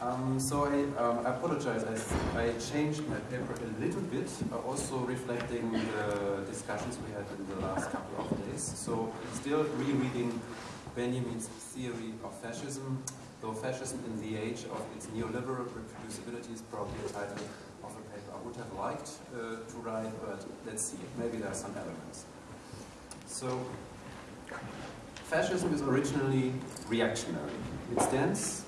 Um, so I, um, apologize, I, I, changed my paper a little bit, uh, also reflecting the discussions we had in the last couple of days. So still rereading Benjamin's theory of fascism, though fascism in the age of its neoliberal reproducibility is probably a title of a paper I would have liked uh, to write, but let's see, maybe there are some elements. So, fascism is originally reactionary. It stands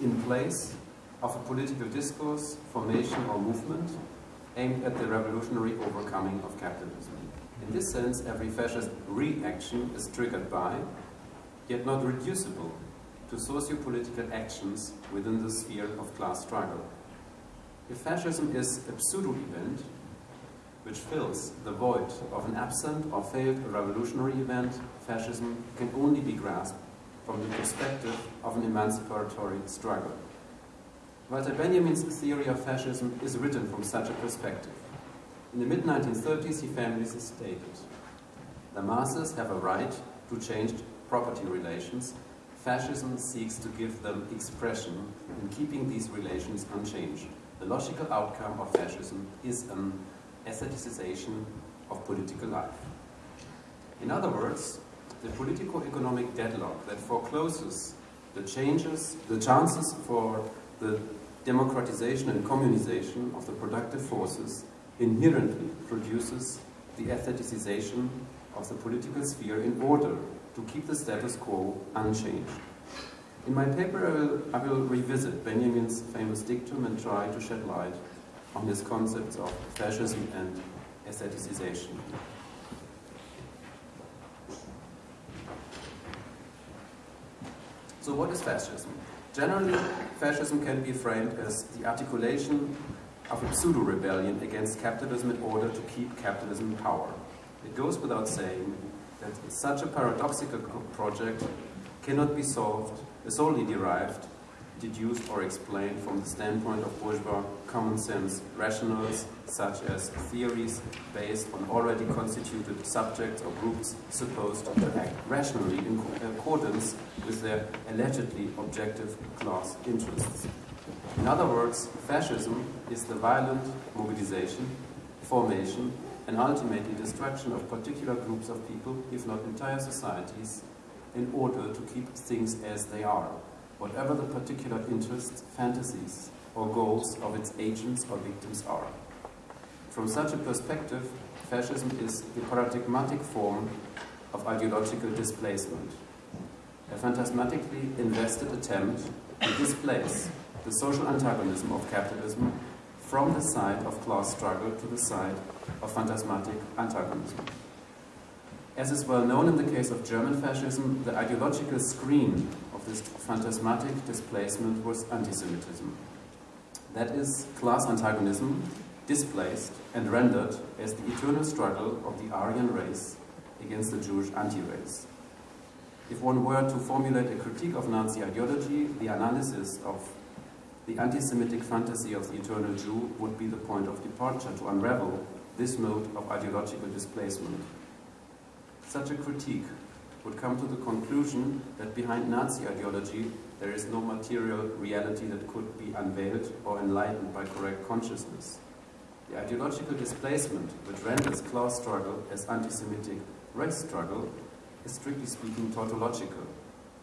in place of a political discourse, formation or movement aimed at the revolutionary overcoming of capitalism. In this sense, every fascist reaction is triggered by, yet not reducible to socio-political actions within the sphere of class struggle. If fascism is a pseudo-event, which fills the void of an absent or failed revolutionary event, fascism can only be grasped from the perspective of an emancipatory struggle. Walter Benjamin's theory of fascism is written from such a perspective. In the mid-1930s, he famously stated, the masses have a right to change property relations. Fascism seeks to give them expression in keeping these relations unchanged. The logical outcome of fascism is an aestheticization of political life. In other words, the politico-economic deadlock that forecloses the changes, the chances for the democratization and communization of the productive forces inherently produces the aestheticization of the political sphere in order to keep the status quo unchanged. In my paper, I will, I will revisit Benjamin's famous dictum and try to shed light on his concepts of fascism and aestheticization. So what is fascism? Generally, fascism can be framed as the articulation of a pseudo-rebellion against capitalism in order to keep capitalism in power. It goes without saying that such a paradoxical project cannot be solved, is only derived deduced or explained from the standpoint of bourgeois common sense rationals, such as theories based on already constituted subjects or groups supposed to act rationally in uh, accordance with their allegedly objective class interests. In other words, fascism is the violent mobilization, formation, and ultimately destruction of particular groups of people, if not entire societies, in order to keep things as they are whatever the particular interests, fantasies, or goals of its agents or victims are. From such a perspective, fascism is the paradigmatic form of ideological displacement, a phantasmatically invested attempt to displace the social antagonism of capitalism from the side of class struggle to the side of phantasmatic antagonism. As is well known in the case of German fascism, the ideological screen of this phantasmatic displacement was anti-Semitism. That is, class antagonism displaced and rendered as the eternal struggle of the Aryan race against the Jewish anti-race. If one were to formulate a critique of Nazi ideology, the analysis of the anti-Semitic fantasy of the eternal Jew would be the point of departure to unravel this mode of ideological displacement. Such a critique would come to the conclusion that behind Nazi ideology there is no material reality that could be unveiled or enlightened by correct consciousness. The ideological displacement which renders class struggle as anti-Semitic race struggle is strictly speaking tautological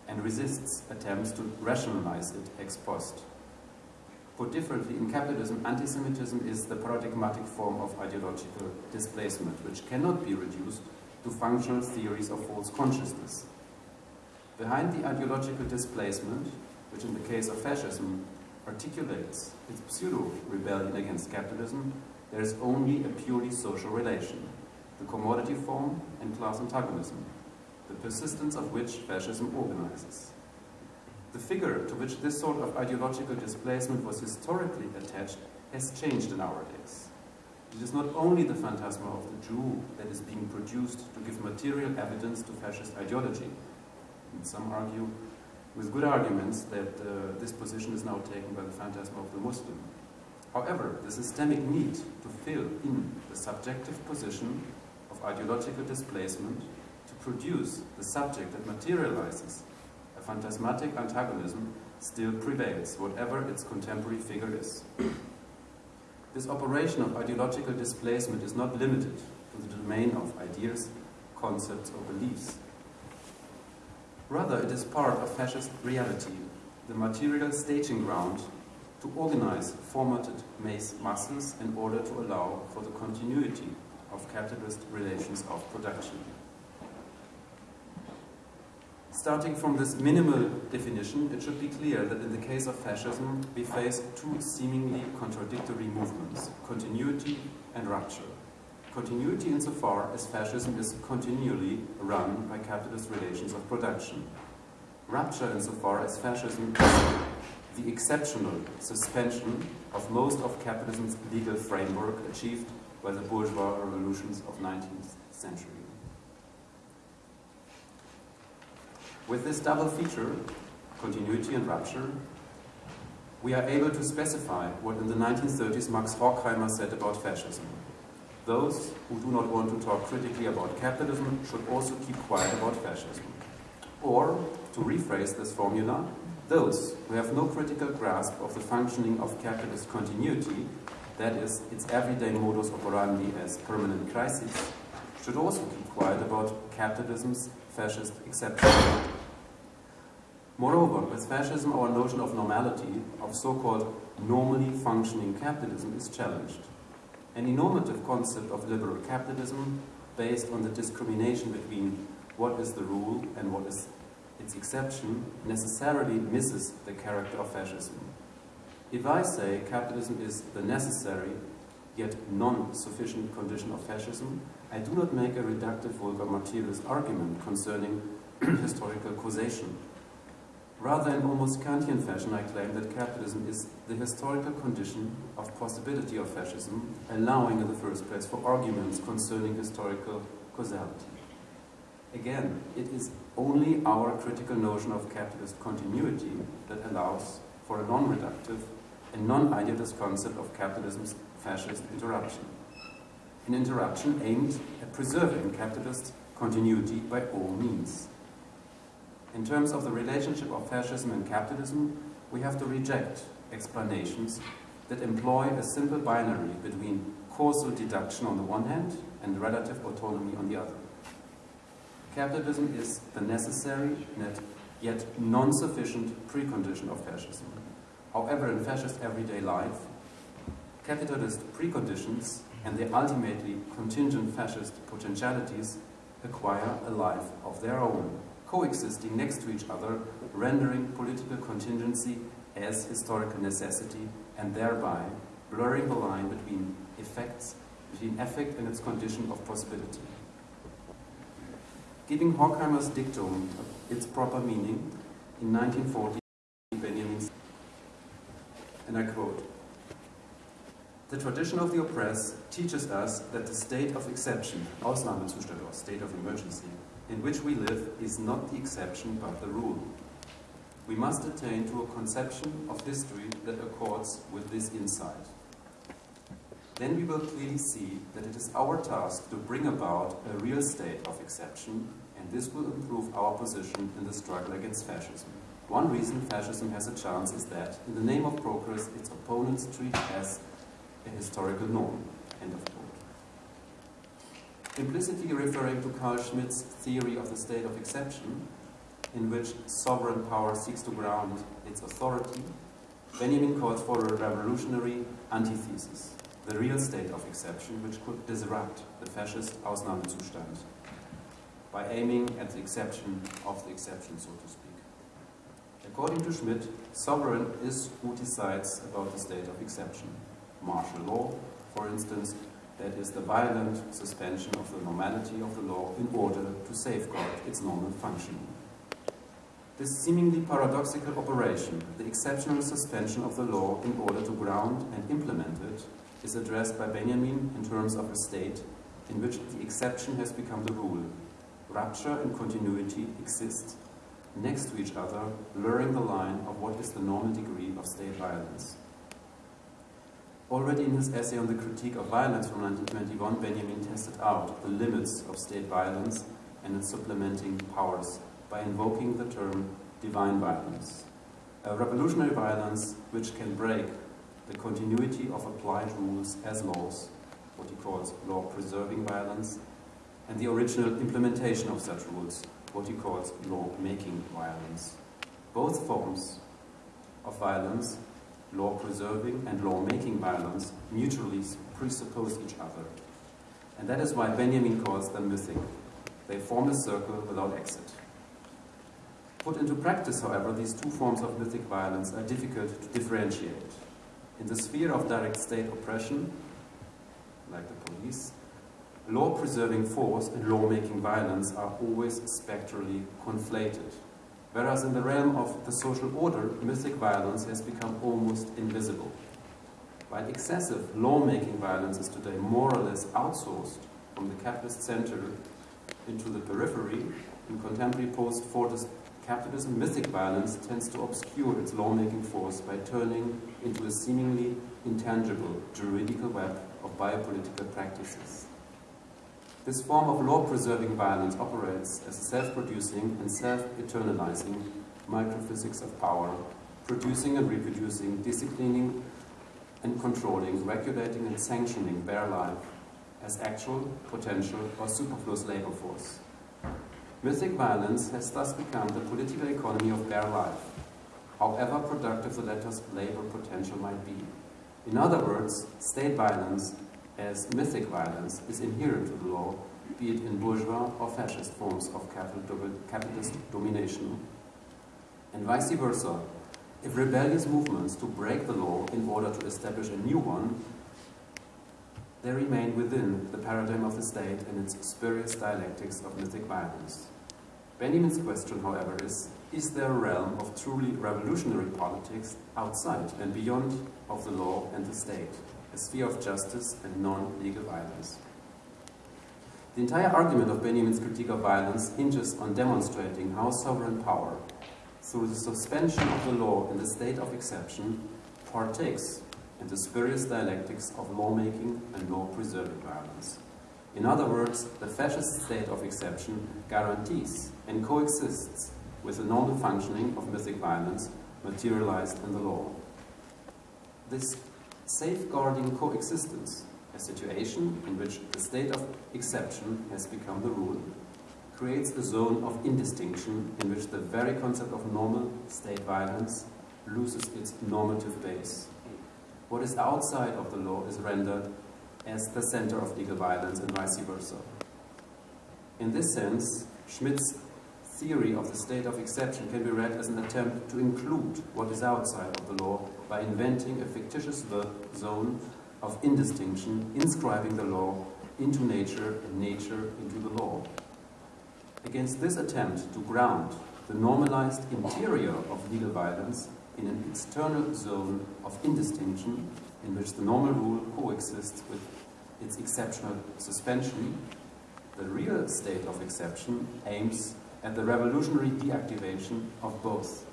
and resists attempts to rationalize it ex post. Put differently, in capitalism, anti-Semitism is the paradigmatic form of ideological displacement, which cannot be reduced to functional theories of false consciousness. Behind the ideological displacement, which in the case of fascism articulates its pseudo-rebellion against capitalism, there is only a purely social relation, the commodity form and class antagonism, the persistence of which fascism organizes. The figure to which this sort of ideological displacement was historically attached has changed in our days. It is not only the phantasma of the Jew that is being produced to give material evidence to fascist ideology. And some argue, with good arguments, that uh, this position is now taken by the phantasma of the Muslim. However, the systemic need to fill in the subjective position of ideological displacement to produce the subject that materializes a phantasmatic antagonism still prevails, whatever its contemporary figure is. This operation of ideological displacement is not limited to the domain of ideas, concepts, or beliefs. Rather, it is part of fascist reality, the material staging ground to organize formatted mass masses in order to allow for the continuity of capitalist relations of production. Starting from this minimal definition, it should be clear that in the case of fascism, we face two seemingly contradictory movements, continuity and rupture. Continuity insofar as fascism is continually run by capitalist relations of production. Rupture insofar as fascism is the exceptional suspension of most of capitalism's legal framework achieved by the bourgeois revolutions of 19th century. With this double feature, continuity and rupture, we are able to specify what in the 1930s Max Horkheimer said about fascism. Those who do not want to talk critically about capitalism should also keep quiet about fascism. Or, to rephrase this formula, those who have no critical grasp of the functioning of capitalist continuity, that is, its everyday modus operandi as permanent crises, should also keep quiet about capitalism's fascist exception. Moreover, with fascism, our notion of normality, of so-called normally functioning capitalism, is challenged. Any normative concept of liberal capitalism, based on the discrimination between what is the rule and what is its exception, necessarily misses the character of fascism. If I say capitalism is the necessary, yet non-sufficient condition of fascism, I do not make a reductive vulgar materialist argument concerning historical causation. Rather, in almost Kantian fashion, I claim that capitalism is the historical condition of possibility of fascism, allowing in the first place for arguments concerning historical causality. Again, it is only our critical notion of capitalist continuity that allows for a non-reductive and non-idealist concept of capitalism's fascist interruption. An interruption aimed at preserving capitalist continuity by all means. In terms of the relationship of fascism and capitalism, we have to reject explanations that employ a simple binary between causal deduction on the one hand and relative autonomy on the other. Capitalism is the necessary yet non-sufficient precondition of fascism. However, in fascist everyday life, capitalist preconditions and their ultimately contingent fascist potentialities acquire a life of their own, coexisting next to each other, rendering political contingency as historical necessity and thereby blurring the line between effects, between effect and its condition of possibility. Giving Horkheimer's dictum its proper meaning, in 1940, Benjamin said, and I quote, The tradition of the oppressed teaches us that the state of exception, Ausnahmezustand or state of emergency, in which we live is not the exception but the rule. We must attain to a conception of history that accords with this insight. Then we will clearly see that it is our task to bring about a real state of exception, and this will improve our position in the struggle against fascism. One reason fascism has a chance is that, in the name of progress, its opponents treat it as a historical norm. Implicitly referring to Carl Schmitt's theory of the state of exception, in which sovereign power seeks to ground its authority, Benjamin calls for a revolutionary antithesis, the real state of exception, which could disrupt the fascist Ausnahmezustand by aiming at the exception of the exception, so to speak. According to Schmitt, sovereign is who decides about the state of exception. Martial law, for instance, that is the violent suspension of the normality of the law in order to safeguard its normal functioning. This seemingly paradoxical operation, the exceptional suspension of the law in order to ground and implement it, is addressed by Benjamin in terms of a state in which the exception has become the rule. Rupture and continuity exist next to each other, blurring the line of what is the normal degree of state violence. Already in his essay on the critique of violence from 1921, Benjamin tested out the limits of state violence and its supplementing powers by invoking the term divine violence. a revolutionary violence which can break the continuity of applied rules as laws, what he calls law-preserving violence, and the original implementation of such rules, what he calls law-making violence. Both forms of violence, law-preserving and law-making violence, mutually presuppose each other. And that is why Benjamin calls them mythic. They form a circle without exit. Put into practice, however, these two forms of mythic violence are difficult to differentiate. In the sphere of direct state oppression, like the police, law-preserving force and law-making violence are always spectrally conflated. Whereas in the realm of the social order, mythic violence has become almost invisible. While excessive law-making violence is today more or less outsourced from the capitalist center into the periphery, in contemporary post-Fordist capitalism, mythic violence tends to obscure its lawmaking force by turning into a seemingly intangible juridical web of biopolitical practices. This form of law-preserving violence operates as a self-producing and self-eternalizing microphysics of power, producing and reproducing, disciplining and controlling, regulating and sanctioning bare life as actual, potential, or superfluous labor force. Mythic violence has thus become the political economy of bare life, however productive the latter's labor potential might be. In other words, state violence as mythic violence is inherent to the law, be it in bourgeois or fascist forms of capitalist domination. And vice versa, if rebellious movements to break the law in order to establish a new one they remain within the paradigm of the state and its spurious dialectics of mythic violence. Benjamin's question, however, is, is there a realm of truly revolutionary politics outside and beyond of the law and the state, sphere of justice and non-legal violence? The entire argument of Benjamin's critique of violence hinges on demonstrating how sovereign power, through the suspension of the law in the state of exception, partakes in the spurious dialectics of lawmaking and law-preserving violence. In other words, the fascist state of exception guarantees and coexists with the normal functioning of mythic violence materialized in the law. This safeguarding coexistence, a situation in which the state of exception has become the rule, creates a zone of indistinction in which the very concept of normal state violence loses its normative base what is outside of the law is rendered as the center of legal violence and vice versa. In this sense, Schmitt's theory of the state of exception can be read as an attempt to include what is outside of the law by inventing a fictitious zone of indistinction, inscribing the law into nature and nature into the law. Against this attempt to ground the normalized interior of legal violence, in an external zone of indistinction in which the normal rule coexists with its exceptional suspension, the real state of exception aims at the revolutionary deactivation of both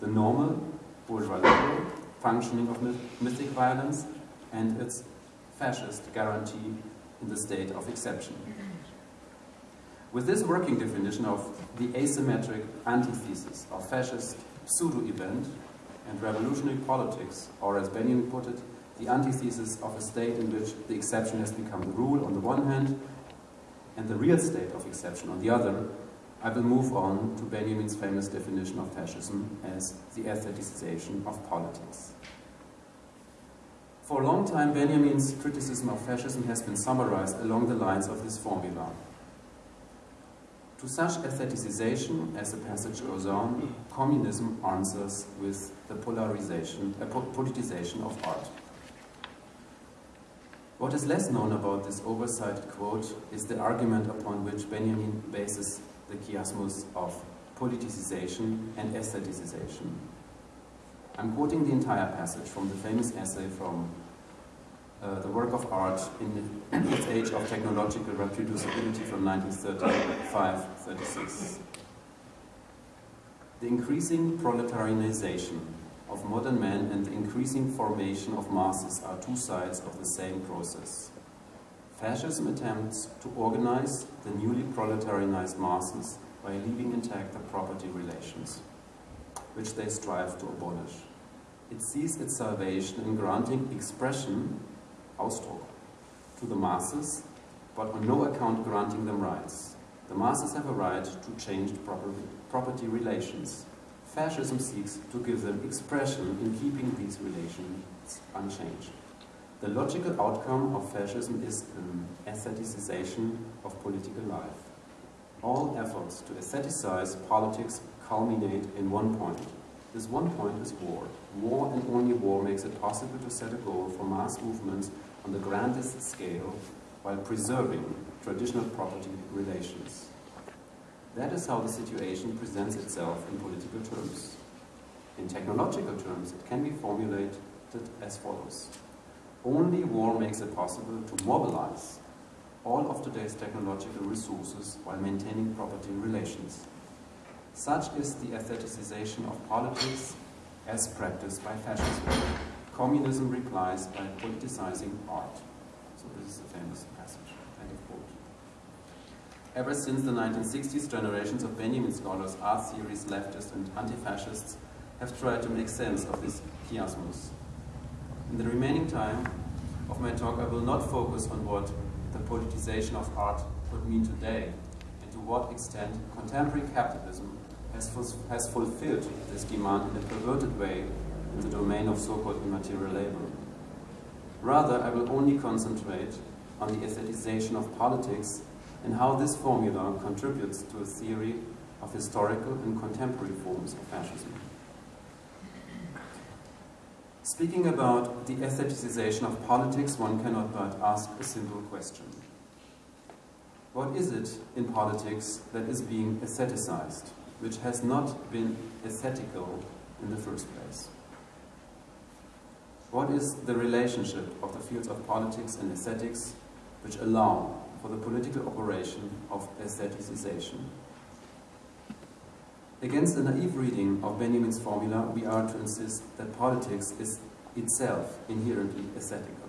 the normal bourgeois liberal functioning of mythic violence and its fascist guarantee in the state of exception. With this working definition of the asymmetric antithesis of fascist pseudo-event, and revolutionary politics, or as Benjamin put it, the antithesis of a state in which the exception has become the rule on the one hand, and the real state of exception on the other, I will move on to Benjamin's famous definition of fascism as the aestheticization of politics. For a long time, Benjamin's criticism of fascism has been summarized along the lines of this formula. To such aestheticization, as the passage goes on, communism answers with the polarization, uh, politicization of art. What is less known about this oversighted quote is the argument upon which Benjamin bases the chiasmus of politicization and aestheticization. I'm quoting the entire passage from the famous essay from uh, the work of art in its age of technological reproducibility from 1935-36. The increasing proletarianization of modern men and the increasing formation of masses are two sides of the same process. Fascism attempts to organize the newly proletarianized masses by leaving intact the property relations. which they strive to abolish. It sees its salvation in granting expression, Ausdruck, to the masses, but on no account granting them rights. The masses have a right to change property relations. Fascism seeks to give them expression in keeping these relations unchanged. The logical outcome of fascism is an aestheticization of political life. All efforts to aestheticize politics culminate in one point. This one point is war. War and only war makes it possible to set a goal for mass movements on the grandest scale while preserving traditional property relations. That is how the situation presents itself in political terms. In technological terms, it can be formulated as follows. Only war makes it possible to mobilize all of today's technological resources while maintaining property relations. Such is the aestheticization of politics as practiced by fascism. Communism replies by politicizing art. So this is a famous passage, end of quote. Ever since the 1960s, generations of Benjamin scholars, art theorists, leftists and anti-fascists have tried to make sense of this chiasmus. In the remaining time of my talk, I will not focus on what the politicization of art could mean today and to what extent contemporary capitalism has, has fulfilled this demand in a perverted way in the domain of so-called immaterial labor. Rather, I will only concentrate on the aestheticization of politics and how this formula contributes to a theory of historical and contemporary forms of fascism. Speaking about the aestheticization of politics, one cannot but ask a simple question. What is it in politics that is being aestheticized, which has not been aesthetical in the first place? What is the relationship of the fields of politics and aesthetics which allow for the political operation of aestheticization? Against a naive reading of Benjamin's formula, we are to insist that politics is itself inherently aesthetical.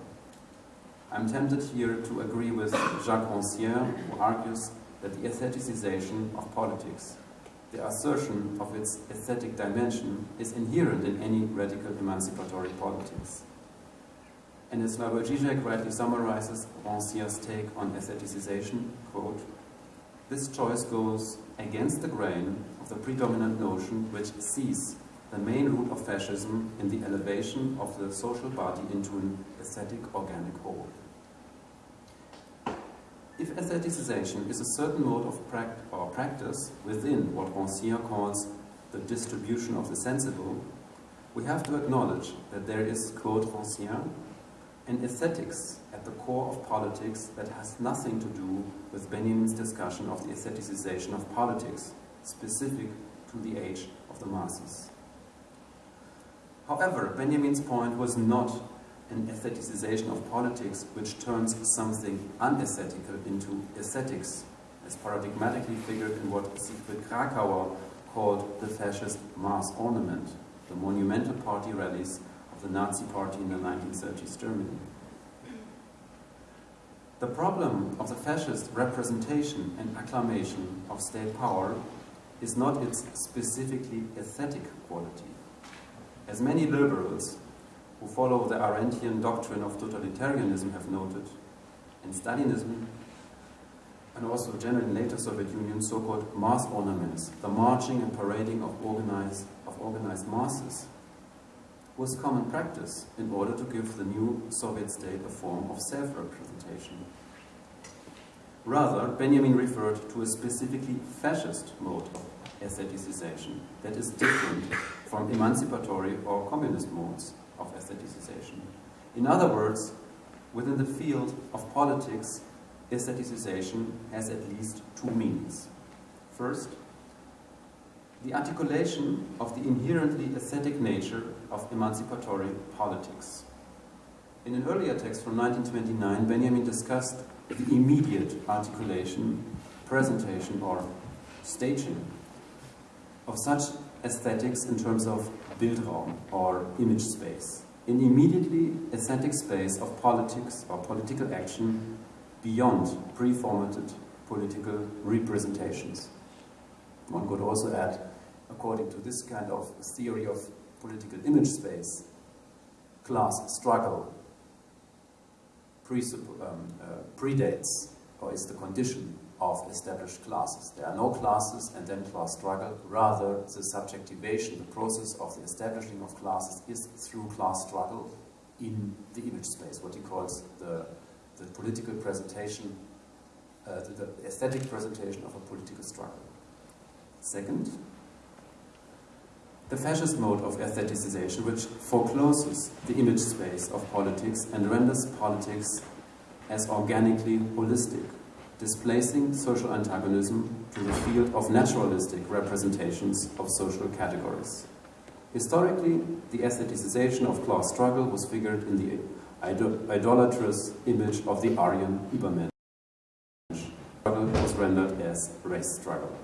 I'm tempted here to agree with Jacques Rancière, who argues that the aestheticization of politics, the assertion of its aesthetic dimension, is inherent in any radical emancipatory politics. And as Slavoj Žižek rightly summarizes Rancière's take on aestheticization, quote, this choice goes against the grain the predominant notion which sees the main root of fascism in the elevation of the social body into an aesthetic organic whole. If aestheticization is a certain mode of pract or practice within what Rancière calls the distribution of the sensible, we have to acknowledge that there is, quote Rancière, an aesthetics at the core of politics that has nothing to do with Benjamin's discussion of the aestheticization of politics, specific to the age of the masses. However, Benjamin's point was not an aestheticization of politics which turns something unaesthetical into aesthetics, as paradigmatically figured in what Siegfried Kracauer called the fascist mass ornament, the monumental party rallies of the Nazi party in the 1930s Germany. The problem of the fascist representation and acclamation of state power is not its specifically aesthetic quality. As many liberals who follow the Arendtian doctrine of totalitarianism have noted, in Stalinism and also generally in later Soviet Union, so-called mass ornaments, the marching and parading of organized, of organized masses, was common practice in order to give the new Soviet state a form of self-representation. Rather, Benjamin referred to a specifically fascist mode of aestheticization that is different from emancipatory or communist modes of aestheticization. In other words, within the field of politics, aestheticization has at least two meanings. First, the articulation of the inherently aesthetic nature of emancipatory politics. In an earlier text from 1929, Benjamin discussed the immediate articulation, presentation, or staging of such aesthetics in terms of Bildraum or image space, an immediately aesthetic space of politics or political action beyond pre-formatted political representations. One could also add according to this kind of theory of political image space, class struggle um, uh, predates or is the condition of established classes. There are no classes and then class struggle. Rather, the subjectivation, the process of the establishing of classes is through class struggle in the image space, what he calls the, the political presentation, uh, the, the aesthetic presentation of a political struggle. Second, the fascist mode of aestheticization, which forecloses the image space of politics and renders politics as organically holistic, displacing social antagonism to the field of naturalistic representations of social categories. Historically, the aestheticization of class struggle was figured in the idolatrous image of the Aryan Übermensch. Struggle was rendered as race struggle.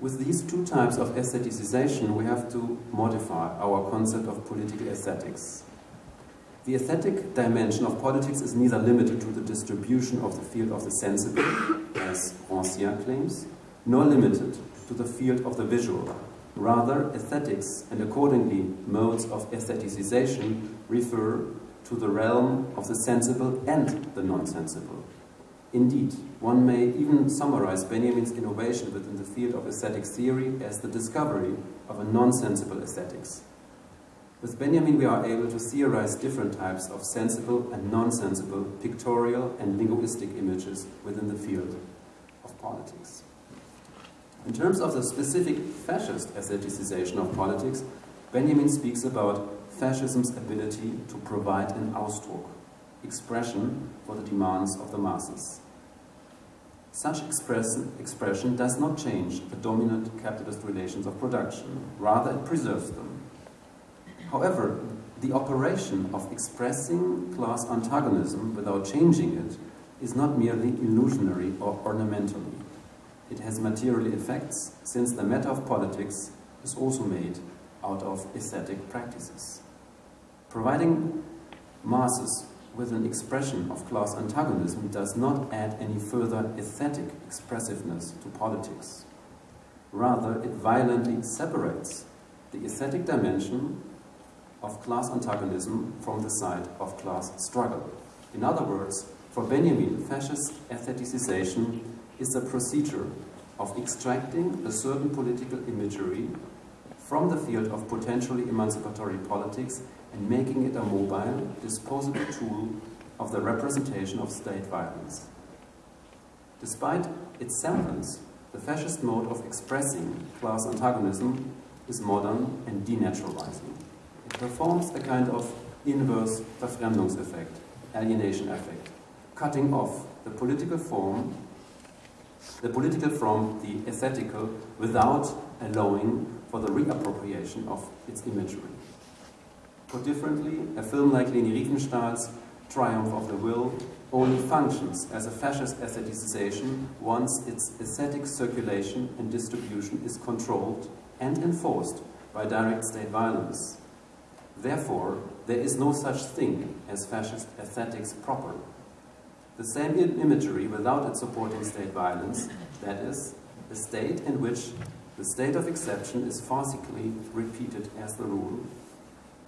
With these two types of aestheticization, we have to modify our concept of political aesthetics. The aesthetic dimension of politics is neither limited to the distribution of the field of the sensible, as Rancière claims, nor limited to the field of the visual. Rather, aesthetics, and accordingly modes of aestheticization, refer to the realm of the sensible and the non-sensible. Indeed, one may even summarize Benjamin's innovation within the field of aesthetic theory as the discovery of a non-sensible aesthetics. With Benjamin we are able to theorize different types of sensible and non-sensible pictorial and linguistic images within the field of politics. In terms of the specific fascist aestheticization of politics, Benjamin speaks about fascism's ability to provide an Ausdruck, expression for the demands of the masses. Such express, expression does not change the dominant capitalist relations of production, rather it preserves them. However, the operation of expressing class antagonism without changing it is not merely illusionary or ornamental. It has material effects, since the matter of politics is also made out of aesthetic practices. Providing masses with an expression of class antagonism does not add any further aesthetic expressiveness to politics. Rather, it violently separates the aesthetic dimension of class antagonism from the side of class struggle. In other words, for Benjamin, fascist aestheticization is the procedure of extracting a certain political imagery from the field of potentially emancipatory politics and making it a mobile, disposable tool of the representation of state violence. Despite its semblance, the fascist mode of expressing class antagonism is modern and denaturalizing. Performs a kind of inverse Verfremdungseffekt, alienation effect, cutting off the political form, the political from the aesthetical without allowing for the reappropriation of its imagery. Put differently, a film like Leni Riefenstahl's Triumph of the Will only functions as a fascist aestheticization once its aesthetic circulation and distribution is controlled and enforced by direct state violence. Therefore, there is no such thing as fascist aesthetics proper. The same imagery without its supporting state violence, that is, a state in which the state of exception is farcically repeated as the rule,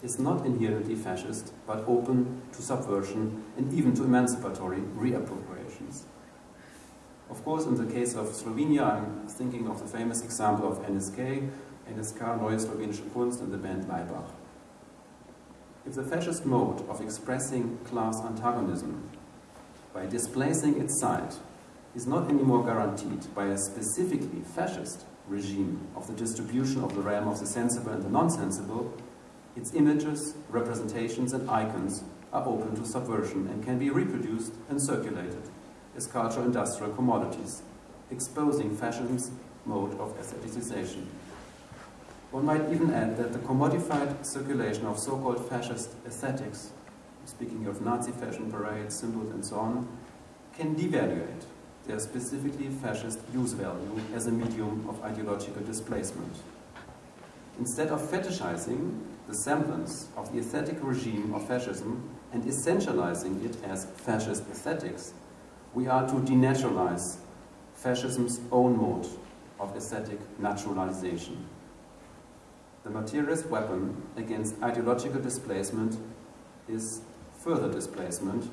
is not inherently fascist, but open to subversion and even to emancipatory reappropriations. Of course, in the case of Slovenia, I'm thinking of the famous example of NSK, NSK Neue Slowenische Kunst and the band Laibach. If the fascist mode of expressing class antagonism by displacing its side is not anymore guaranteed by a specifically fascist regime of the distribution of the realm of the sensible and the non-sensible, its images, representations and icons are open to subversion and can be reproduced and circulated as cultural industrial commodities, exposing fascism's mode of aestheticization. One might even add that the commodified circulation of so-called fascist aesthetics, speaking of Nazi fashion parades, symbols and so on, can devaluate their specifically fascist use value as a medium of ideological displacement. Instead of fetishizing the semblance of the aesthetic regime of fascism and essentializing it as fascist aesthetics, we are to denaturalize fascism's own mode of aesthetic naturalization. The materialist weapon against ideological displacement is further displacement,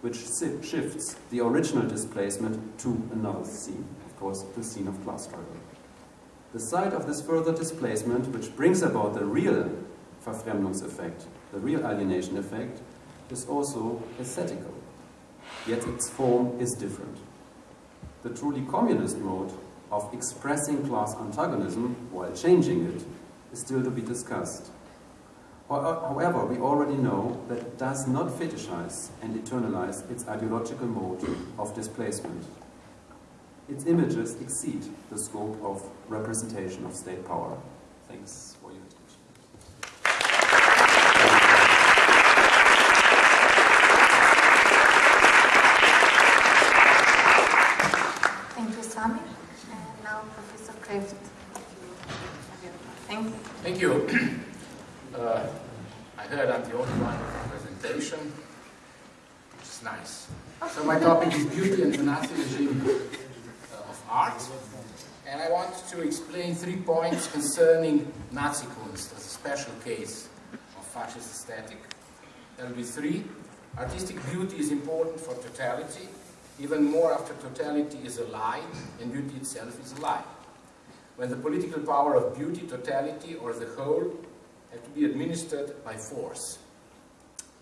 which shifts the original displacement to another scene, of course, the scene of class struggle. The site of this further displacement, which brings about the real Verfremdungseffekt, the real alienation effect, is also aesthetical, yet its form is different. The truly communist mode of expressing class antagonism while changing it is still to be discussed. Uh, however, we already know that it does not fetishize and eternalize its ideological mode of displacement. Its images exceed the scope of representation of state power. Thanks for your attention. Thank you, Samir. And now Professor Kreft. Thank you. Uh, I heard I'm the only one with the presentation, which is nice. So my topic is beauty and the Nazi regime uh, of art. And I want to explain three points concerning Nazi Kunst as a special case of fascist aesthetic. There will be three. Artistic beauty is important for totality, even more after totality is a lie and beauty itself is a lie. When the political power of beauty, totality, or the whole have to be administered by force.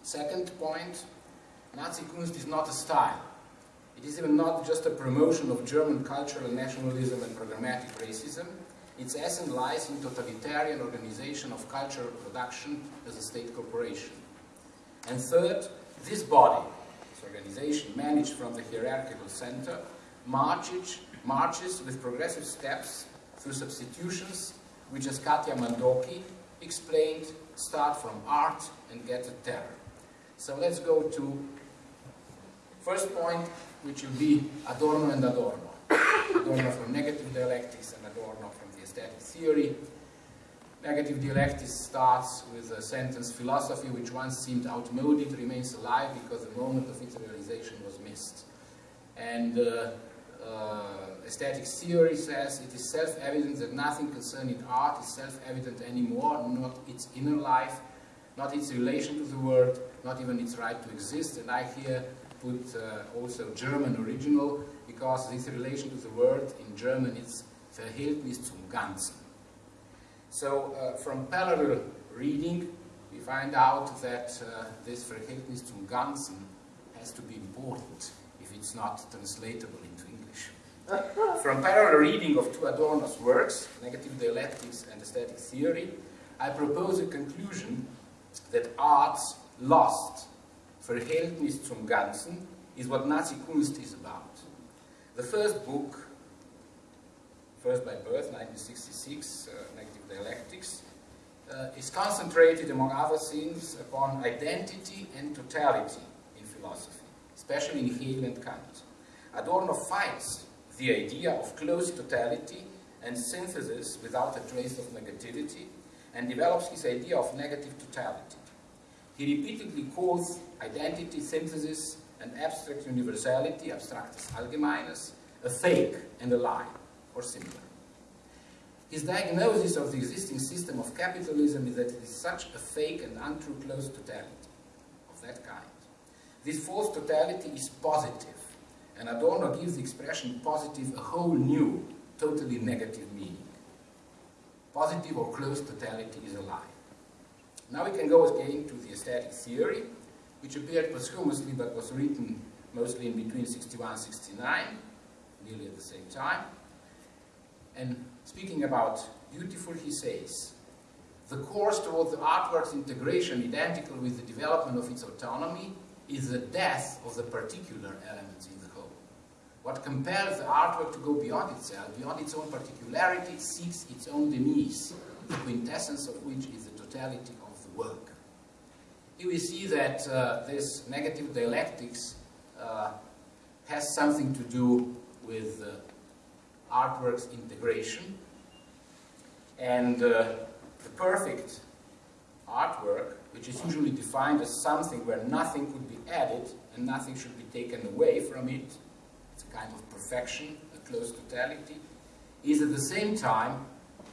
Second point, Nazi Kunst is not a style. It is even not just a promotion of German cultural nationalism and programmatic racism. Its essence lies in totalitarian organization of cultural production as a state corporation. And third, this body, this organization managed from the hierarchical center, marches, marches with progressive steps substitutions, which as Katya Mandoki explained, start from art and get to terror. So let's go to first point, which will be Adorno and Adorno. Adorno from negative dialectics and Adorno from the aesthetic theory. Negative dialectics starts with a sentence, philosophy which once seemed outmoded remains alive because the moment of its realization was missed. And uh, uh, aesthetic theory says it is self-evident that nothing concerning art is self-evident anymore, not its inner life, not its relation to the world, not even its right to exist. And I here put uh, also German original, because this relation to the world in German is Verhältnis zum Ganzen. So uh, from parallel reading, we find out that uh, this Verhältnis zum Ganzen has to be important if it's not translatable. From parallel reading of two Adorno's works, Negative Dialectics and Aesthetic Theory, I propose a conclusion that art's lost Verhältnis zum Ganzen is what Nazi Kunst is about. The first book, first by birth, 1966, uh, Negative Dialectics, uh, is concentrated, among other things, upon identity and totality in philosophy, especially in Hegel and Kant. Adorno fights the idea of close totality and synthesis without a trace of negativity, and develops his idea of negative totality. He repeatedly calls identity, synthesis, and abstract universality, abstraktes Allgemeines, a fake and a lie, or similar. His diagnosis of the existing system of capitalism is that it is such a fake and untrue closed totality of that kind. This false totality is positive, and Adorno gives the expression positive a whole new, totally negative meaning. Positive or close totality is a lie. Now we can go again to the aesthetic theory, which appeared posthumously but was written mostly in between 61 and 69, nearly at the same time. And speaking about beautiful, he says, the course toward the artwork's integration, identical with the development of its autonomy, is the death of the particular elements in the whole. What compels the artwork to go beyond itself, beyond its own particularity, seeks its own demise, the quintessence of which is the totality of the work. Here we see that uh, this negative dialectics uh, has something to do with uh, artwork's integration. And uh, the perfect artwork, which is usually defined as something where nothing could added and nothing should be taken away from it, it's a kind of perfection, a close totality, is at the same time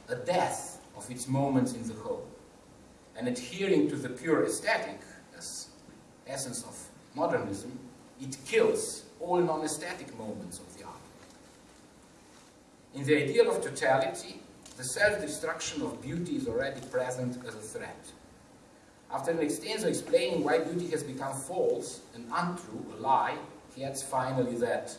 a death of its moments in the whole. And adhering to the pure aesthetic as essence of modernism, it kills all non-aesthetic moments of the art. In the ideal of totality, the self-destruction of beauty is already present as a threat. After an extensive explaining why beauty has become false and untrue, a lie, he adds finally that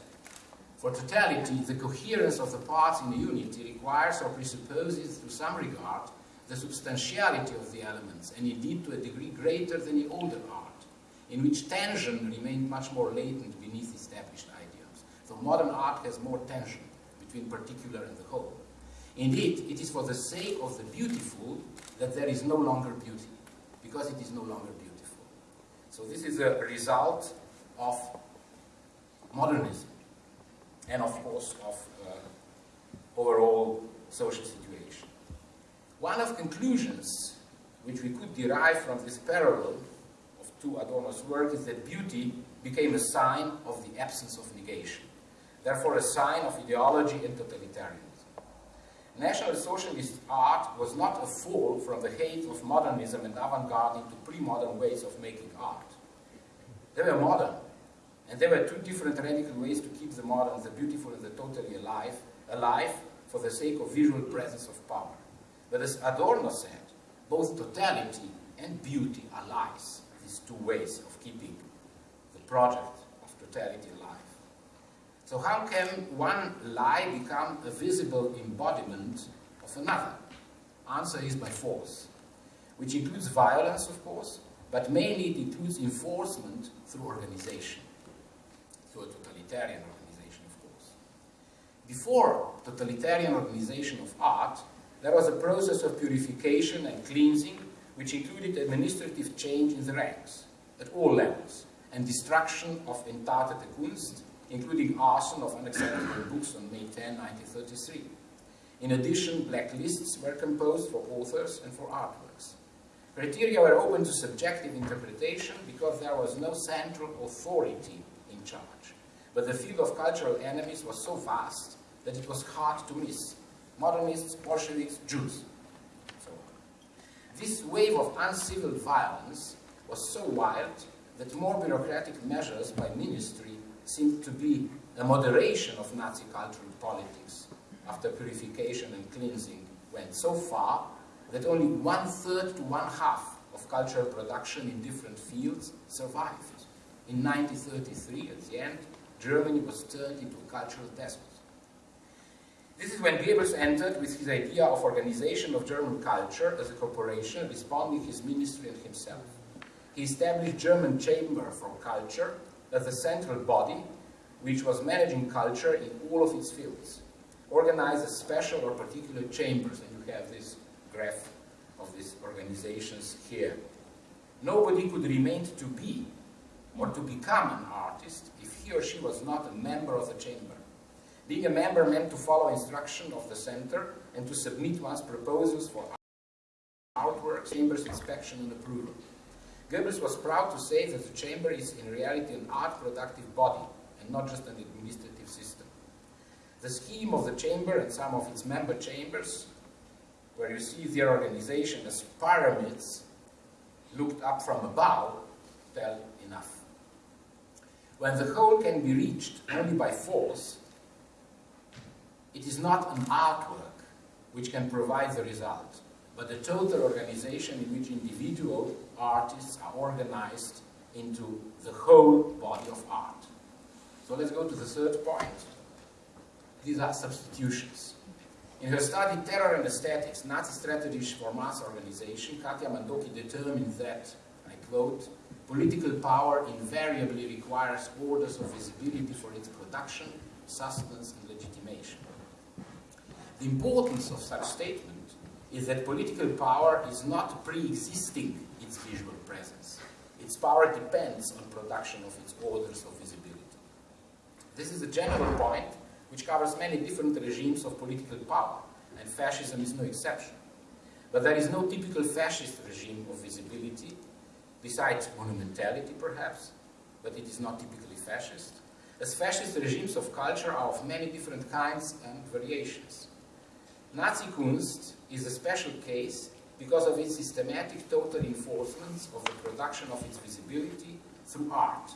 for totality, the coherence of the parts in a unity requires or presupposes to some regard the substantiality of the elements, and indeed to a degree greater than in older art, in which tension remained much more latent beneath established ideals. So modern art has more tension between particular and the whole. Indeed, it is for the sake of the beautiful that there is no longer beauty, because it is no longer beautiful. So this is a result of modernism, and of course of uh, overall social situation. One of conclusions which we could derive from this parallel of two Adorno's work is that beauty became a sign of the absence of negation, therefore a sign of ideology and totalitarianism. National Socialist art was not a fall from the hate of modernism and avant-garde into pre-modern ways of making art. They were modern, and there were two different radical ways to keep the modern, the beautiful and the totally alive, alive for the sake of visual presence of power. But as Adorno said, both totality and beauty are lies, these two ways of keeping the project of totality. So how can one lie become a visible embodiment of another? Answer is by force, which includes violence, of course, but mainly it includes enforcement through organization, through a totalitarian organization, of course. Before totalitarian organization of art, there was a process of purification and cleansing, which included administrative change in the ranks, at all levels, and destruction of entartete Kunst, including arson of unacceptable books on May 10, 1933. In addition, blacklists were composed for authors and for artworks. Criteria were open to subjective interpretation because there was no central authority in charge. But the field of cultural enemies was so vast that it was hard to miss. Modernists, Bolsheviks, Jews, so on. This wave of uncivil violence was so wild that more bureaucratic measures by ministry seemed to be a moderation of Nazi cultural politics after purification and cleansing went so far that only one-third to one-half of cultural production in different fields survived. In 1933, at the end, Germany was turned into a cultural desert. This is when Goebbels entered with his idea of organization of German culture as a corporation, responding his ministry and himself. He established German Chamber for Culture as the central body which was managing culture in all of its fields, organized special or particular chambers, and you have this graph of these organizations here. Nobody could remain to be or to become an artist if he or she was not a member of the chamber. Being a member meant to follow instruction of the center and to submit one's proposals for artwork, chamber's inspection and approval. Goebbels was proud to say that the chamber is in reality an art productive body and not just an administrative system. The scheme of the chamber and some of its member chambers, where you see their organization as pyramids looked up from above, tell enough. When the whole can be reached only by force, it is not an artwork which can provide the result but the total organization in which individual artists are organized into the whole body of art. So let's go to the third point. These are substitutions. In her study Terror and Aesthetics, Nazi Strategies for Mass Organization, Katya Mandoki determined that, I quote, political power invariably requires orders of visibility for its production, sustenance, and legitimation. The importance of such statement is that political power is not pre-existing its visual presence. Its power depends on production of its orders of visibility. This is a general point which covers many different regimes of political power, and fascism is no exception. But there is no typical fascist regime of visibility, besides monumentality perhaps, but it is not typically fascist, as fascist regimes of culture are of many different kinds and variations. Nazi Kunst is a special case because of its systematic total enforcement of the production of its visibility through art.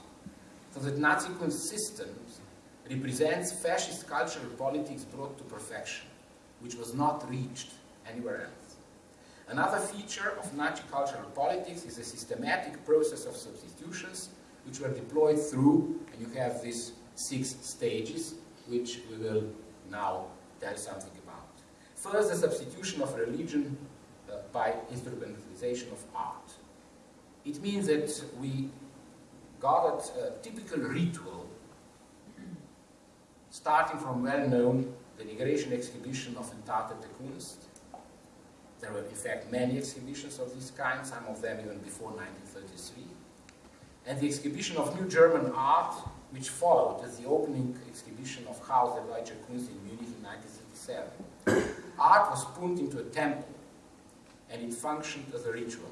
So that Nazi Kunst systems represents fascist cultural politics brought to perfection, which was not reached anywhere else. Another feature of Nazi cultural politics is a systematic process of substitutions which were deployed through, and you have these six stages, which we will now tell something about. First, the substitution of religion Uh, by instrumentalization of art. It means that we got a typical ritual starting from well-known the denigration exhibition of Entartete Kunst. There were in fact many exhibitions of this kind, some of them even before 1933. And the exhibition of New German Art, which followed as the opening exhibition of Haus der Deutsche Kunst in Munich in 1937. Art was put into a temple, and it functioned as a ritual,